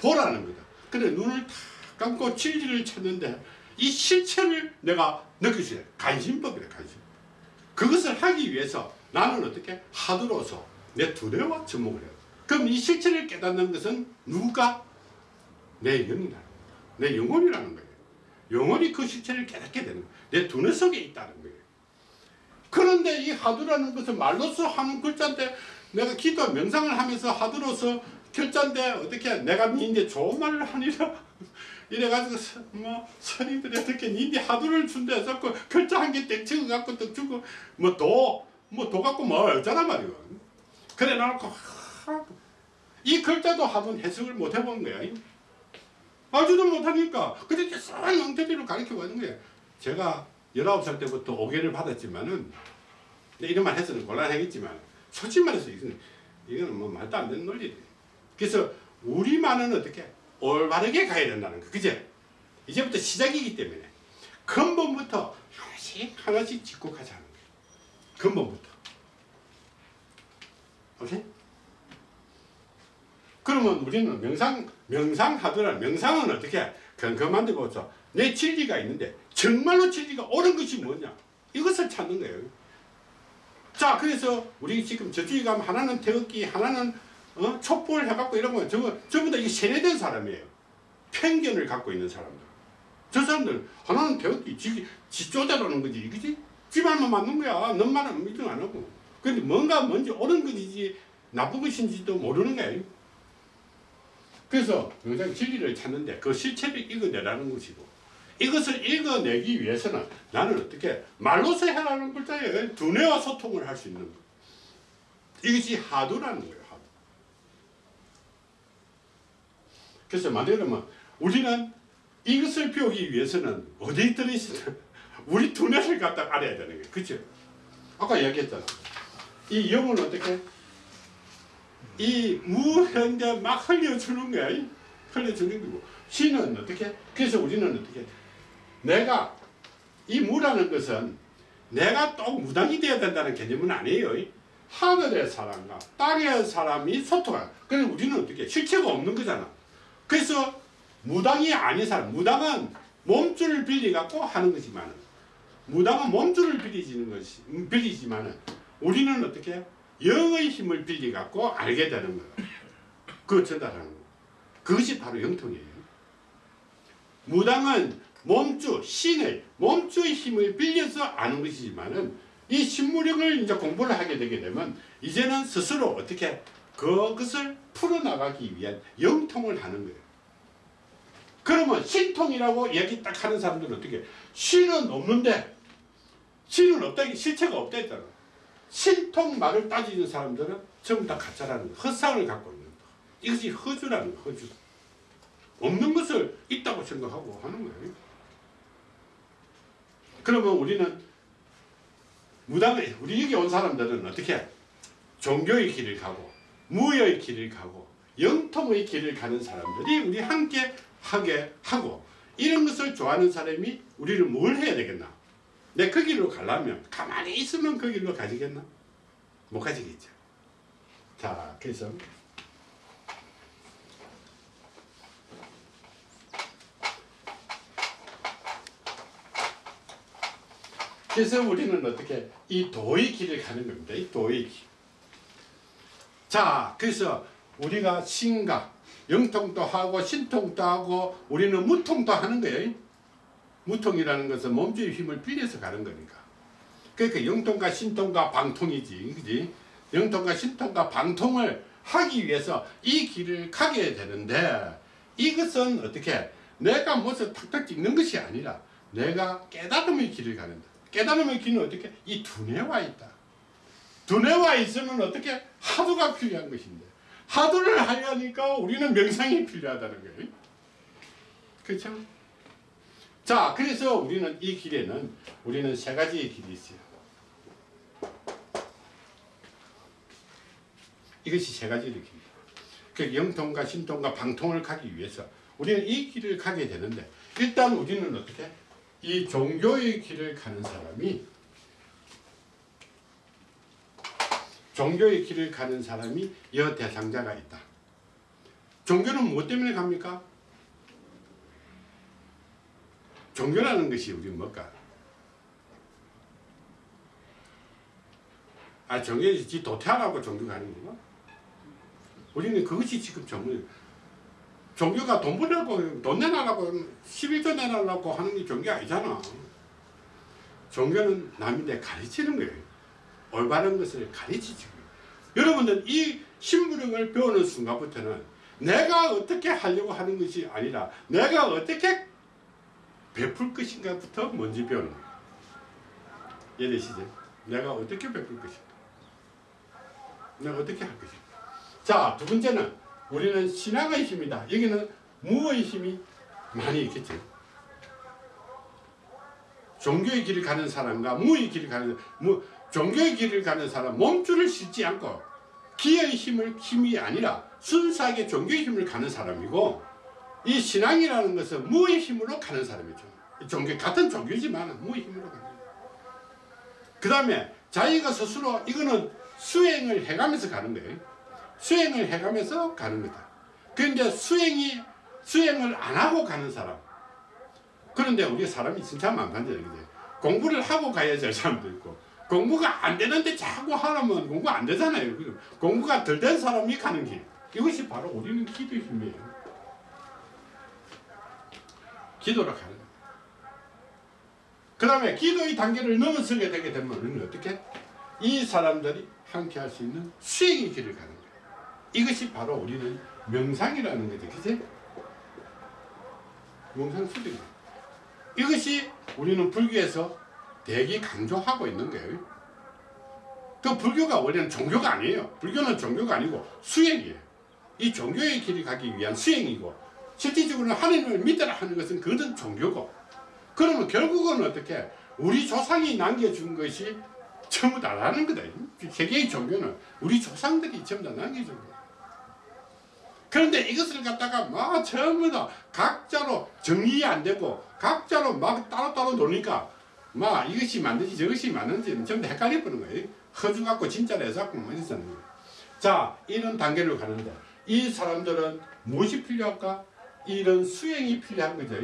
보라는 거다. 근데 눈을 다 감고 진리를 찾는데 이 실체를 내가 있어요. 간신법이래 간신. 그것을 하기 위해서 나는 어떻게 하드로서 내 두뇌와 접목을 해요. 그럼 이 실체를 깨닫는 것은 누가? 내 영이라는. 내 영혼이라는 거예요. 영혼이 그 실체를 깨닫게 되는 거예요. 내 두뇌 속에 있다는 거예요. 그런데 이 하두라는 것은 말로써 하는 글자인데 내가 기도 명상을 하면서 하두로서 글자인데 어떻게 내가 니인데 좋은 말을 하니라. *laughs* 이래가지고 서- 뭐 선임들이 어떻게 니인데 하두를 준다 해서 그 글자 한개땡 찍어 갖고 또 주고 뭐도뭐도 갖고 뭐 어쩌란 말이야 그래 놓고 하, 이 글자도 한번 해석을 못 해본 거야. 알지도 못하니까. 이제 뻔한 형태대로 가르쳐 가는 거야. 제가 19살 때부터 오개를 받았지만은 이런 말 해서는 곤란하겠지만 솔직히 말해서 이거는, 이거는 뭐 말도 안 되는 논리래 그래서 우리만은 어떻게 올바르게 가야 된다는 거. 그제 이제부터 시작이기 때문에 근본부터 하나씩 하나씩 짚고 가자는 거예요. 근본부터. 오케이? 그러면 우리는 명상 명상 하더라 명상은 어떻게 건강한데 보죠 내 진리가 있는데 정말로 진리가 옳은 것이 뭐냐? 이것을 찾는 거예요. 자 그래서 우리 지금 저쪽에 가면 하나는 태극기 하나는 어? 촛불 해갖고 이런 거 저거 전부 다 이게 세뇌된 사람이에요. 편견을 갖고 있는 사람들. 저 사람들 하나는 태극기 지, 지 쪼대라는 거지. 그지? 지 말만 맞는 거야. 넌 말은 믿음 안 하고. 근데 뭔가 뭔지 옳은 것이지 나쁜 것인지도 모르는 거예요 그래서 굉장히 진리를 찾는데 그 실체를 읽어내라는 것이고 이것을 읽어내기 위해서는 나는 어떻게 말로서 해라는 글자에 두뇌와 소통을 할 수 있는 것 이것이 하두라는 거예요 하두 그래서 말하자면 우리는 이것을 배우기 위해서는 어디에 들어있으냐 우리 두뇌를 갖다 알아야 되는 거예요 그죠 아까 얘기했잖아 이 영은 어떻게 이 무현대 막 흘려주는 거야. 이 흘려주는 거고. 신은 어떻게? 그래서 우리는 어떻게? 내가 이 무라는 것은 내가 또 무당이 되어야 된다는 개념은 아니에요. 이 하늘의 사람과 땅의 사람이 소통하. 그래서 우리는 어떻게? 실체가 없는 거잖아. 그래서 무당이 아닌 사람, 무당은 몸줄을 빌리 갖고 하는 거지만, 무당은 몸줄을 빌리지는 것이 음, 빌리지만은 우리는 어떻게? 영의 힘을 빌리 갖고 알게 되는 거예요. 그 전달하는 거. 그것이 바로 영통이에요. 무당은 몸주, 신의 몸주의 힘을 빌려서 아는 것이지만은 이 신무력을 이제 공부를 하게 되게 되면 이제는 스스로 어떻게 그것을 풀어나가기 위한 영통을 하는 거예요. 그러면 신통이라고 얘기 딱 하는 사람들은 어떻게 신은 없는데 신은 없다 실체가 없다 했잖아. 신통 말을 따지는 사람들은 전부 다 가짜라는 거, 헛상을 갖고 있는 거. 이것이 허주라는 거, 허주. 없는 것을 있다고 생각하고 하는 거예요. 그러면 우리는 무당의 우리 여기 온 사람들은 어떻게 종교의 길을 가고 무의 길을 가고 영통의 길을 가는 사람들이 우리 함께 하게 하고 이런 것을 좋아하는 사람이 우리를 뭘 해야 되겠나? 내 그 길로 가려면 가만히 있으면 그 길로 가지겠나? 못 가지겠죠. 자, 그래서 그래서 우리는 어떻게 이 도의 길을 가는 겁니다. 이 도의 길. 자, 그래서 우리가 신가, 영통도 하고 신통도 하고 우리는 무통도 하는 거예요. 무통이라는 것은 몸주의 힘을 빌려서 가는 거니까. 그러니까 영통과 신통과 방통이지, 그지? 영통과 신통과 방통을 하기 위해서 이 길을 가게 되는데 이것은 어떻게 내가 무슨 탁탁 찍는 것이 아니라 내가 깨달음의 길을 가는다. 깨달음의 길은 어떻게 이 두뇌와 있다. 두뇌와 있으면 어떻게 하두가 필요한 것인데 하두를 하려니까 우리는 명상이 필요하다는 거예요. 그렇죠? 자, 그래서 우리는 이 길에는 우리는 세 가지의 길이 있어요. 이것이 세 가지의 길이다. 그 영통과 신통과 방통을 가기 위해서 우리는 이 길을 가게 되는데 일단 우리는 어떻게 이 종교의 길을 가는 사람이 종교의 길을 가는 사람이 여 대상자가 있다. 종교는 무엇 때문에 갑니까? 종교라는 것이 우리 뭘까? 아 종교에서 지 도태하라고 종교 가는 건가? 우리는 그것이 지금 전문 종교가 돈 벌려고 돈 내놔라고 11조 내놔라고 하는 게 종교 아니잖아. 종교는 남인데 가르치는 거예요. 올바른 것을 가르치지. 여러분들 이 신부령을 배우는 순간부터는 내가 어떻게 하려고 하는 것이 아니라 내가 어떻게 베풀 것인가부터 먼저 배우는 거예요. 이해되시죠? 내가 어떻게 베풀 것인가? 내가 어떻게 할 것인가? 자, 두 번째는 우리는 신앙의 힘이다. 여기는 무의 힘이 많이 있겠죠. 종교의 길을 가는 사람과 무의 길을 가는 무, 종교의 길을 가는 사람 몸줄을 싣지 않고 기의 힘을 힘이 아니라 순수하게 종교의 힘을 가는 사람이고 이 신앙이라는 것은 무의 힘으로 가는 사람이죠. 종교 같은 종교지만 무의 힘으로 가는. 그 다음에 자기가 스스로 이거는 수행을 해가면서 가는 거예요. 수행을 해가면서 가는 거다. 그런데 수행이 수행을 안 하고 가는 사람. 그런데 우리 사람이 진짜 많간데 공부를 하고 가야 될 사람도 있고 공부가 안 되는데 자꾸 하라면 공부 안 되잖아요. 공부가 덜 된 사람이 가는 길. 이것이 바로 우리는 기도의 힘이에요. 기도로 가는. 그 다음에 기도의 단계를 넘어서게 되게 되면 우리는 어떻게? 이 사람들이 함께 할 수 있는 수행의 길을 가는 거예요. 이것이 바로 우리는 명상이라는 거죠. 그치? 명상 수행. 이것이 우리는 불교에서 대기 강조하고 있는 거예요. 그 불교가 원래는 종교가 아니에요. 불교는 종교가 아니고 수행이에요. 이 종교의 길을 가기 위한 수행이고 실질적으로는 하나님을 믿으라 하는 것은 그것은 종교고 그러면 결국은 어떻게 우리 조상이 남겨준 것이 전부 다라는 거다. 세계의 종교는 우리 조상들이 전부 다 남겨준 거야. 그런데 이것을 갖다가 막 전부 다 각자로 정리 안 되고 각자로 막 따로따로 노니까 막 이것이 맞는지 저것이 맞는지는 전부 다 헷갈려 버는 거예요. 허주 갖고 진짜로 해갖고 뭐. 자, 이런 단계를 가는데 이 사람들은 무엇이 필요할까? 이런 수행이 필요한 거죠.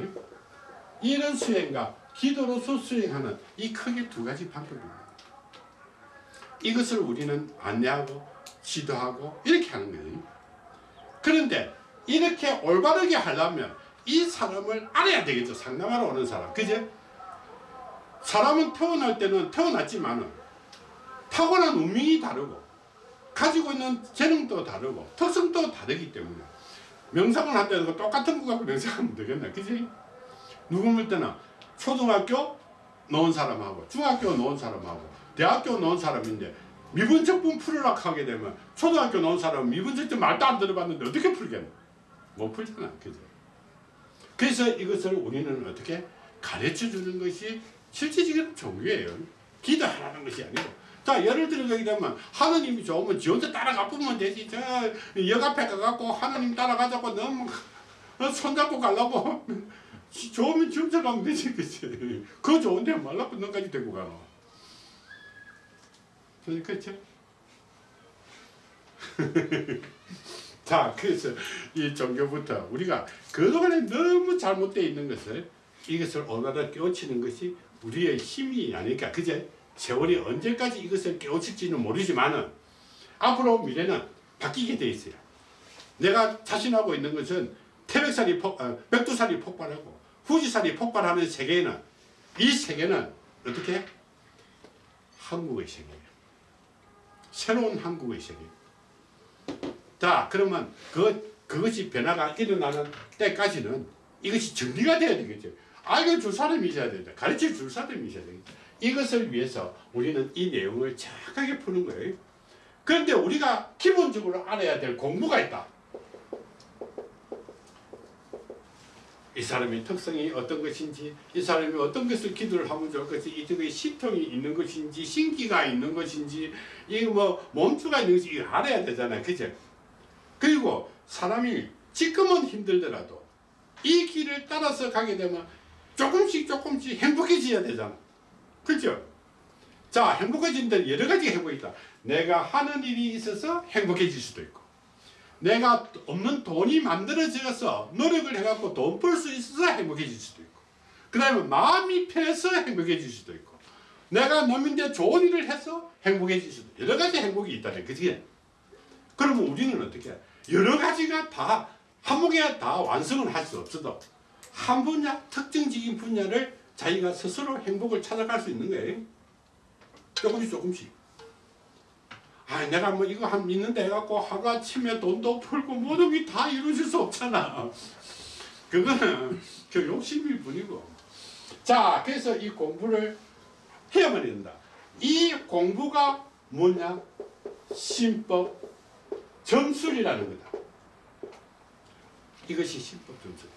이런 수행과 기도로서 수행하는 이 크게 두 가지 방법입니다. 이것을 우리는 안내하고 지도하고 이렇게 하는 거예요. 그런데 이렇게 올바르게 하려면 이 사람을 알아야 되겠죠. 상담하러 오는 사람. 그제? 사람은 태어날 때는 태어났지만은 타고난 운명이 다르고 가지고 있는 재능도 다르고 특성도 다르기 때문에 명상을 한다는 거 똑같은 거 갖고 명상하면 되겠나. 그지? 누구 볼 때는 초등학교 놓은 사람하고 중학교 놓은 사람하고 대학교 놓은 사람인데 미분적분 풀으라 하게 되면 초등학교 나온 사람은 미분적분 말도 안 들어봤는데 어떻게 풀겠노? 못 풀잖아. 그죠? 그래서 이것을 우리는 어떻게 가르쳐 주는 것이 실질적인 종교예요. 기도하라는 것이 아니고. 자, 예를 들어 여기 되면 하나님이 좋으면 지 혼자 따라가 보면 되지. 저 역 앞에 가갖고 하나님 따라가자고 너무 어, 손잡고 가려고 *laughs* 좋으면 지 혼자 가면 되지. 그치? 그 좋은데 말라고 너까지 데리고 가노. 그렇죠? *laughs* 자, 그래서 이 종교부터 우리가 그동안에 너무 잘못되어 있는 것을 이것을 오늘날 깨우치는 것이 우리의 힘이 아닐까. 그제? 세월이 언제까지 이것을 깨우칠지는 모르지만은 앞으로 미래는 바뀌게 돼 있어요. 내가 자신하고 있는 것은 태백산이 폭, 어, 백두산이 폭발하고 후지산이 폭발하는 세계에는 이 세계는 어떻게? 한국의 세계예요. 새로운 한국의 세계. 자, 그러면 그, 그것이 변화가 일어나는 때까지는 이것이 정리가 돼야 되겠죠. 알려줄 사람이 있어야 된다. 가르쳐 줄 사람이 있어야 되겠다. 이것을 위해서 우리는 이 내용을 정확하게 푸는 거예요. 그런데 우리가 기본적으로 알아야 될 공부가 있다. 이 사람의 특성이 어떤 것인지, 이 사람이 어떤 것을 기도를 하면 좋을 것인지, 이쪽에 시통이 있는 것인지, 신기가 있는 것인지, 이거 뭐 몸주가 있는 것인지 알아야 되잖아요. 그죠? 그리고 사람이 지금은 힘들더라도 이 길을 따라서 가게 되면 조금씩 조금씩 행복해져야 되잖아. 그죠? 자, 행복해진다 여러 가지 행복이 있다. 내가 하는 일이 있어서 행복해질 수도 있고, 내가 없는 돈이 만들어져서 노력을 해갖고 돈 벌 수 있어서 행복해질 수도 있고, 그 다음에 마음이 편해서 행복해질 수도 있고, 내가 남인데 좋은 일을 해서 행복해질 수도 있고, 여러 가지 행복이 있다는 그지? 그러면 우리는 어떻게 해? 여러 가지가 다한 번에 다 완성을 할 수 없어도 한 분야 특정적인 분야를 자기가 스스로 행복을 찾아갈 수 있는 거예요. 조금씩 조금씩. 아, 내가 뭐 이거 한 있는데 해갖고 하루아침에 돈도 벌고 모든 게 다 이루어질 수 없잖아. 그거는 그 욕심일 뿐이고. 자, 그래서 이 공부를 해야만 된다. 이 공부가 뭐냐? 신법 점술이라는 거다. 이것이 신법 점술.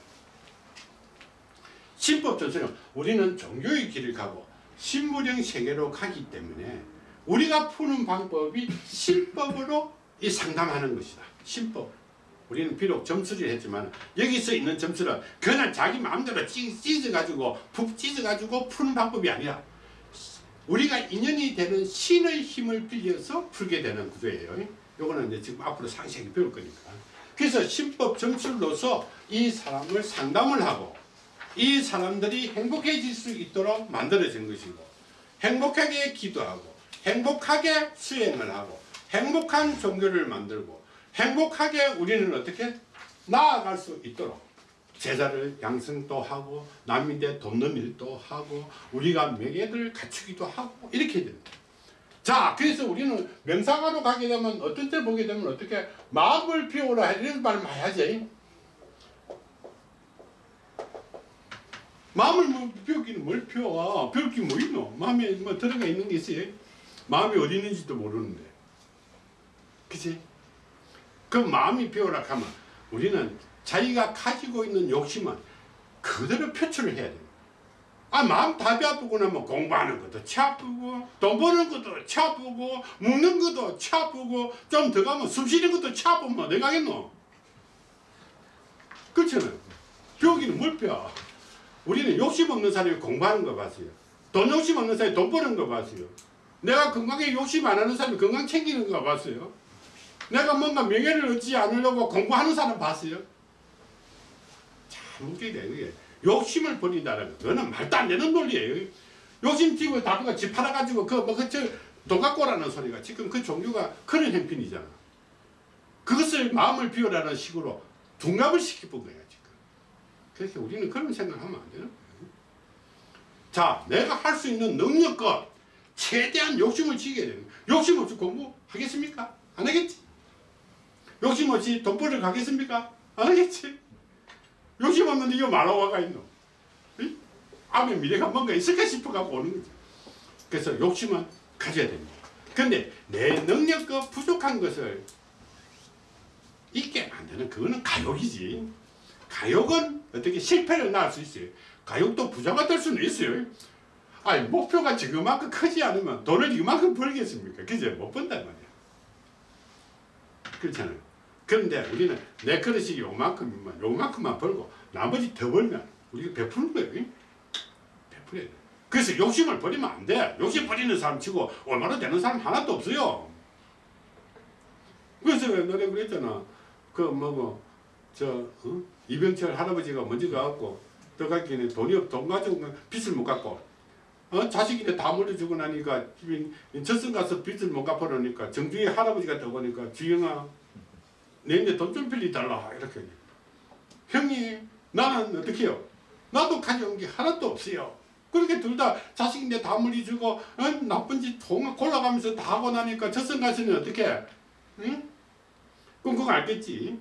신법 점술은 우리는 종교의 길을 가고 신무령 세계로 가기 때문에 우리가 푸는 방법이 신법으로 이 상담하는 것이다. 신법. 우리는 비록 점수를 했지만 여기서 있는 점수는 그냥 자기 마음대로 찢어가지고 푹 찢어가지고 푸는 방법이 아니라 우리가 인연이 되는 신의 힘을 빌려서 풀게 되는 구조예요. 요거는 이제 지금 앞으로 상세하게 배울 거니까. 그래서 신법 점술로서 이 사람을 상담을 하고 이 사람들이 행복해질 수 있도록 만들어진 것이고 행복하게 기도하고 행복하게 수행을 하고 행복한 종교를 만들고 행복하게 우리는 어떻게 나아갈 수 있도록 제자를 양성도 하고 남인데 돕는 일도 하고 우리가 명예를 갖추기도 하고 이렇게 됩니다. 자 그래서 우리는 명상하러 가게 되면 어떤 때 보게 되면 어떻게 마음을 비우라 이런 말 많이 하지 마음을 뭐 비우기는 뭘 비워 비울 게뭐 있노? 마음에 뭐 들어가 있는 게 있어요? 마음이 어디 있는지도 모르는데. 그치? 그 마음이 비우라 하면 우리는 자기가 가지고 있는 욕심은 그대로 표출을 해야 돼요 아 마음 답이 아프고 나면 공부하는 것도 치 아프고 돈 버는 것도 치 아프고 먹는 것도 치 아프고 좀 더 가면 숨 쉬는 것도 치 아프면 어디 가겠노? 그렇잖아요. 벽이는 뭘 펴? 우리는 욕심 없는 사람이 공부하는 거 봤어요 돈 욕심 없는 사람이 돈 버는 거 봤어요 내가 건강에 욕심 안 하는 사람이 건강 챙기는 거 봤어요 내가 뭔가 명예를 얻지 않으려고 공부하는 사람 봤어요 참 웃기게 되는 게 욕심을 버린다는 거 그거는 말도 안 되는 논리예요. 욕심 튀고 다그가 집 팔아가지고 그뭐그돈 갖고 오라는 소리가 지금 그 종류가 그런 행편이잖아. 그것을 마음을 비우라는 식으로 둔갑을 거야 지금. 그래서 우리는 그런 생각하면 안 되는 거예요. 자, 내가 할 수 있는 능력껏 최대한 욕심을 지게 되는. 욕심 없이 공부하겠습니까? 안 하겠지. 욕심 없이 돈 벌러 가겠습니까? 안 하겠지. 욕심 없는데 이거 말하고가 있노. 응? 앞에 미래가 뭔가 있을까 싶어 갖고 오는 거지. 그래서 욕심은 가져야 됩니다. 근데 내 능력과 부족한 것을 있게 만드는 그거는 가욕이지. 가욕은 어떻게 실패를 낳을 수 있어요. 가욕도 부자가 될 수는 있어요. 아니 목표가 지금만큼 크지 않으면 돈을 이만큼 벌겠습니까? 그제 못 번단 말이야. 그렇잖아요. 그런데 우리는 내 그릇이 요만큼만 요만큼만 벌고 나머지 더 벌면 우리가 베푸는 거예요. 베풀어야 돼. 그래서 욕심을 버리면 안 돼. 욕심 버리는 사람 치고 얼마나 되는 사람 하나도 없어요. 그래서 노래 그랬잖아. 그 뭐고 저 어? 이병철 할아버지가 먼저 가갖고 떠가기는 돈이 없, 돈 가지고 빚을 못 갚고 어? 자식인데 다 물려주고 나니까 저승 가서 빚을 못 갚아놓으니까 정중히 할아버지가 떠보니까 주영아 내인데 돈 좀 빌리달라 이렇게 형님 나는 어떻게 해요? 나도 가져온 게 하나도 없어요. 그렇게 둘 다 자식인데 다 물려주고 어? 나쁜 짓 통- 골라가면서 다 하고 나니까 저승 가서는 어떻게 해? 응? 그럼 그거 알겠지?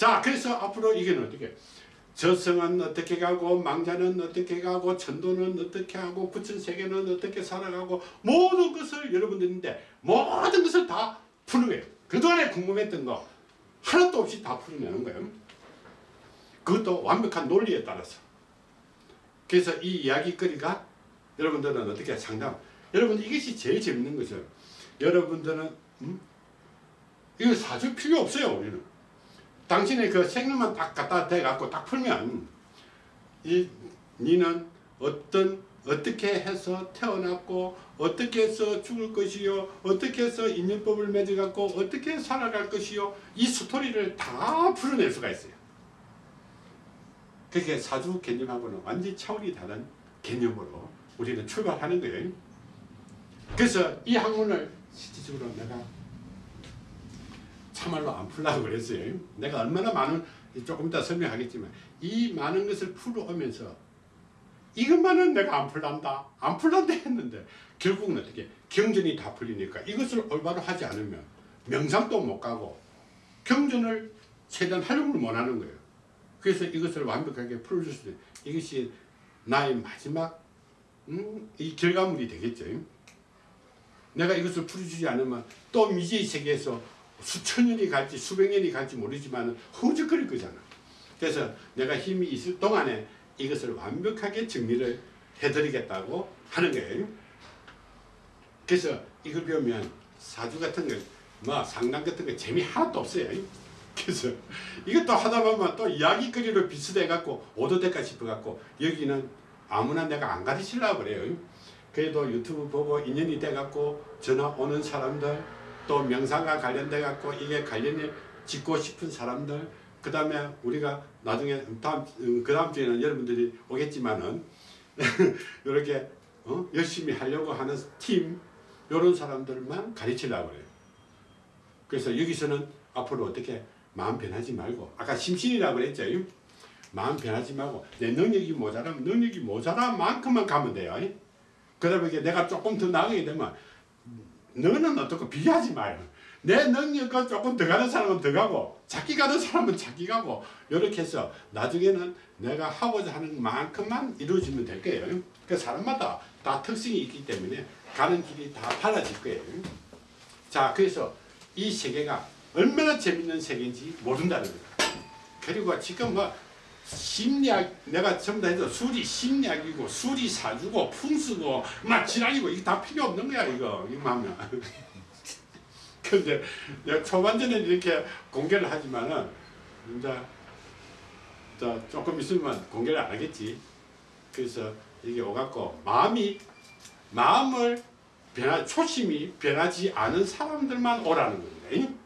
자 그래서 앞으로 이게는 어떻게 저승은 어떻게 가고 망자는 어떻게 가고 천도는 어떻게 하고 부천세계는 어떻게 살아가고 모든 것을 여러분들인데 모든 것을 다 푸는 거예요. 그동안에 궁금했던 거 하나도 없이 다 풀어내는 거예요. 그것도 완벽한 논리에 따라서. 그래서 이 이야기거리가 여러분들은 어떻게 상담 여러분 이것이 제일 재밌는 거죠. 여러분들은 음? 이거 사줄 필요 없어요 우리는. 당신의 그 생각만 딱 갖다 대갖고 딱 풀면 이 니는 어떤 어떻게 해서 태어났고 어떻게 해서 죽을 것이요 어떻게 해서 인연법을 맺어갖고 어떻게 살아갈 것이요 이 스토리를 다 풀어낼 수가 있어요. 그게 사주 개념하고는 완전히 차원이 다른 개념으로 우리는 출발하는 거예요. 그래서 이 학문을 실질적으로 내가 참말로 안 풀라고 그랬어요. 내가 얼마나 많은 조금 이따 설명하겠지만 이 많은 것을 풀어오면서 이것만은 내가 안 풀란다 안 풀란다 했는데 결국은 어떻게 경전이 다 풀리니까 이것을 올바로 하지 않으면 명상도 못 가고 경전을 최대한 활용을 못 하는 거예요. 그래서 이것을 완벽하게 풀어줄 수 있는 이것이 나의 마지막 음, 이 결과물이 되겠죠. 내가 이것을 풀어주지 않으면 또 미지의 세계에서 수천 년이 갈지 수백 년이 갈지 모르지만 허우적거릴 거잖아. 그래서 내가 힘이 있을 동안에 이것을 완벽하게 정리를 해드리겠다고 하는 거예요. 그래서 이걸 배우면 사주 같은 거, 뭐 상담 같은 거 재미 하나도 없어요. 그래서 이것도 하다 보면 또 이야기거리로 비슷해 갖고 오도될까 싶어 갖고 여기는 아무나 내가 안 가르치려고 그래요. 그래도 유튜브 보고 인연이 돼 갖고 전화 오는 사람들 또 명상과 관련돼 갖고 이게 관련이 짓고 싶은 사람들 그 다음에 우리가 나중에 다음 그 다음 주에는 여러분들이 오겠지만은 *laughs* 이렇게 어? 열심히 하려고 하는 팀 이런 사람들만 가르치려고 그래요. 그래서 여기서는 앞으로 어떻게 마음 변하지 말고 아까 심신이라고 그랬죠. 마음 변하지 말고 내 능력이 모자라면 능력이 모자란 만큼만 가면 돼요. 그다음에 내가 조금 더 나가게 되면 너는 어떻고 비교하지 마요. 내 능력과 조금 더 가는 사람은 더 가고 작게 가는 사람은 작게 가고 이렇게 해서 나중에는 내가 하고자 하는 만큼만 이루어지면 될 거예요. 그 사람마다 다 특성이 있기 때문에 가는 길이 다 달라질 거예요. 자 그래서 이 세계가 얼마나 재밌는 세계인지 모른다는 거예요. 그리고 지금 뭐 심리학 내가 전부 다 해서 술이 심리학이고 술이 사주고 풍수고 막 지랄이고 이게 다 필요 없는 거야 이거. 하면 *laughs* 근데 내가 초반전에 이렇게 공개를 하지만은 이제 자 조금 있으면 공개를 안 하겠지. 그래서 이게 오갖고 마음이 마음을 변화 초심이 변하지 않은 사람들만 오라는 겁니다.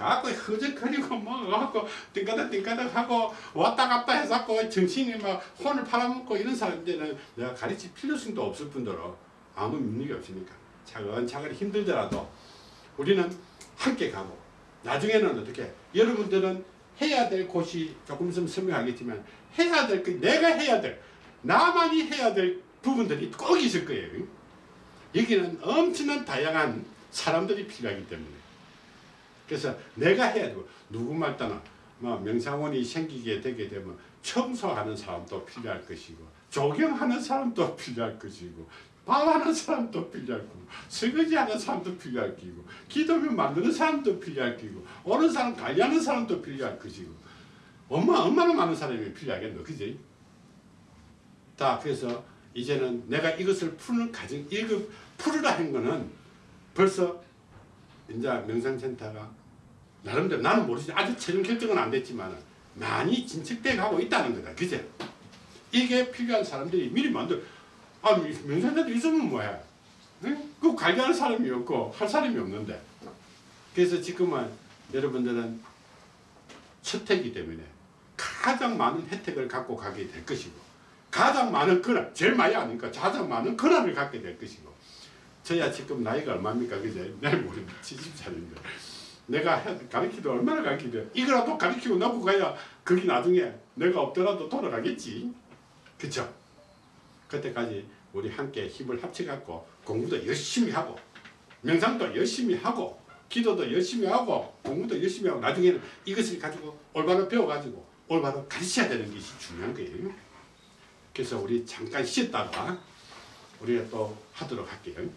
갖고 허적거리고 뭐 갖고 띵까닥 띵까닥 하고 왔다 갔다 해갖고 정신이 막 혼을 팔아먹고 이런 사람들은 내가 가르칠 필요성도 없을 뿐더러 아무 능력이 없으니까 차근차근 힘들더라도 우리는 함께 가고 나중에는 어떻게 여러분들은 해야 될 곳이 조금 있으면 설명하겠지만 해야 될 그 내가 해야 될 나만이 해야 될 부분들이 꼭 있을 거예요. 여기는 엄청난 다양한 사람들이 필요하기 때문에 그래서 내가 해야 되고 누구 말따나 뭐 명상원이 생기게 되게 되면 청소하는 사람도 필요할 것이고 조경하는 사람도 필요할 것이고 밥하는 사람도 필요할 거고 설거지하는 사람도 필요할 끼고 기도면 만드는 사람도 필요할 끼고 오는 사람 관리하는 사람도 필요할 것이고 얼마, 얼마나 많은 사람이 필요하겠노 그지? 자 그래서 이제는 내가 이것을 푸는 과정 이거 풀으라 한 거는 벌써 이제 명상센터가 나름대로 나는 모르지. 아직 최종 결정은 안 됐지만 많이 진척돼 가고 있다는 거다. 그제? 이게 필요한 사람들이 미리 만들 아 명상센터 있으면 뭐해? 응? 그 관리하는 사람이 없고 할 사람이 없는데. 그래서 지금은 여러분들은 첫 해기 때문에 가장 많은 혜택을 갖고 가게 될 것이고 가장 많은 권한 제일 많이 아니까 가장 많은 권한을 갖게 될 것이고 저야 지금 나이가 얼마입니까? 그제? 내일 모레 70살인데 내가 해- 가르치도 얼마나 가르치대 이거라도 가르치고 나고 가야 거기 나중에 내가 없더라도 돌아가겠지 그쵸 그때까지 우리 함께 힘을 합쳐갖고 공부도 열심히 하고 명상도 열심히 하고 기도도 열심히 하고 공부도 열심히 하고 나중에는 이것을 가지고 올바로 배워가지고 올바로 가르쳐야 되는 것이 중요한 거예요. 그래서 우리 잠깐 쉬었다가 우리가 또 하도록 할게요.